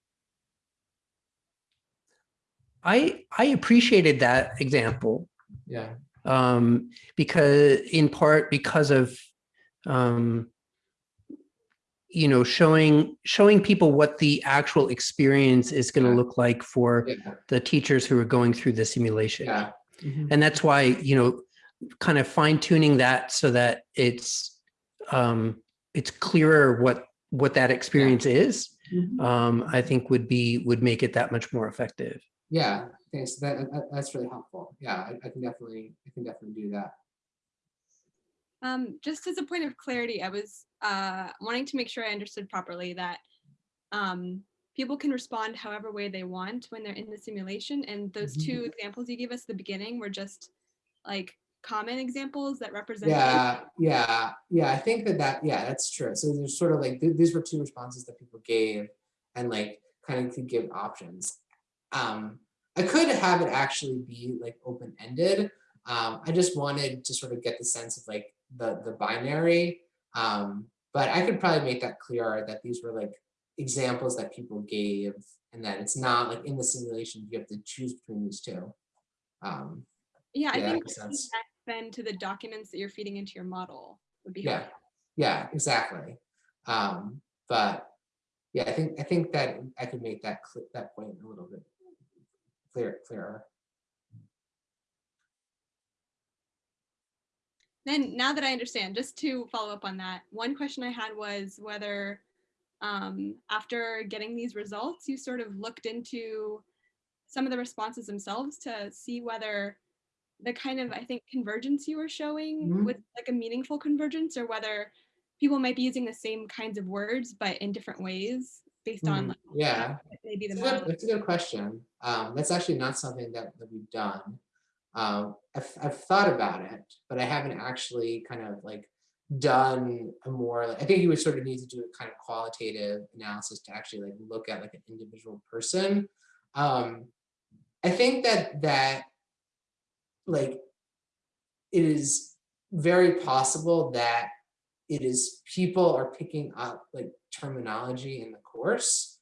A: I I appreciated that example
C: yeah,
A: um, because in part because of um, you know showing showing people what the actual experience is going to
C: Yeah.
A: look like for
C: yeah,
A: the teachers who are going through the simulation
C: yeah. Mhm.
A: and that's why you know kind of fine tuning that so that it's um, it's clearer what what that experience is
C: Mhm.
A: um, I think would be would make it that much more effective.
C: Yeah, thanks. That, that that's really helpful. Yeah, I, I can definitely, I can definitely do that.
I: Um, just as a point of clarity, I was uh, wanting to make sure I understood properly that um, people can respond however way they want when they're in the simulation. And those
C: Mhm.
I: two examples you gave us at the beginning were just like common examples that represent.
C: Yeah, yeah, yeah. I think that that, yeah, that's true. So there's sort of like, th- these were two responses that people gave and like kind of could give options. Um, I could have it actually be like open-ended. Um, I just wanted to sort of get the sense of like the, the binary. Um, but I could probably make that clearer that these were like examples that people gave and that it's not like in the simulation, you have to choose between these two. Um,
I: Yeah, I
C: Yeah, that
I: think
C: makes
I: linking
C: sense.
I: that then to the documents that you're feeding into your model would be
C: Yeah,
I: helpful.
C: yeah, exactly. Um, but yeah, I think I think that I could make that that point a little bit clear clearer.
I: Then now that I understand, just to follow up on that, one question I had was whether um, after getting these results, you sort of looked into some of the responses themselves to see whether the kind of, I think, convergence you were showing
C: Mhm.
I: was like a meaningful convergence or whether people might be using the same kinds of words, but in different ways based on
C: Mm,
I: like,
C: yeah,
I: maybe the
C: It's a good,
I: model.
C: that's a good question. Um, that's actually not something that, that we've done. Um, I've, I've thought about it, but I haven't actually kind of like done a more, I think you would sort of need to do a kind of qualitative analysis to actually like look at like an individual person. Um, I think that, that like it is very possible that it is people are picking up like terminology in the course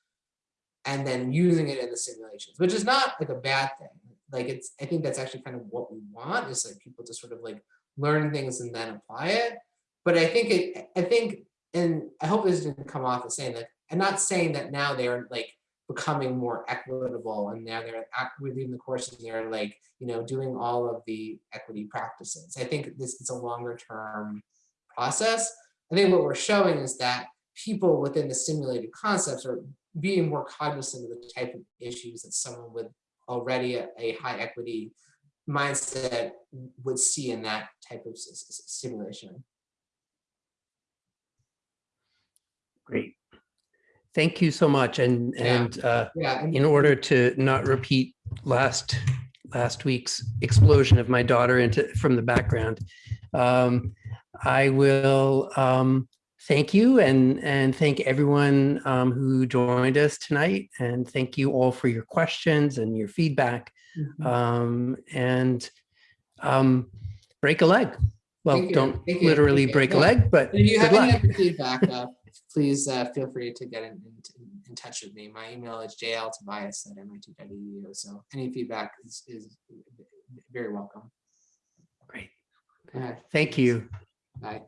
C: and then using it in the simulations, which is not like a bad thing. Like it's, I think that's actually kind of what we want is like people to sort of like learn things and then apply it. But I think it, I think, and I hope this didn't come off as saying that, I'm not saying that now they're like becoming more equitable and now they're within the course and they're like, you know, doing all of the equity practices. I think this is a longer term process. I think what we're showing is that people within the simulated concepts are being more cognizant of the type of issues that someone with already a, a high equity mindset would see in that type of simulation.
A: Great. Thank you so much. And,
C: Yeah.
A: and uh,
C: Yeah,
A: in order to not repeat last, last week's explosion of my daughter into, from the background, um, I will um, thank you and, and thank everyone um, who joined us tonight. And thank you all for your questions and your feedback.
C: Mhm.
A: Um, and um, break a leg. Well,
C: Thank
A: don't
C: you.
A: literally break a leg, but
C: if you have any
A: luck.
C: other feedback, uh, please uh, feel free to get in, in, in touch with me. My email is jltobias at mit.edu. So any feedback is, is very welcome.
A: Great. Thank you.
C: bye.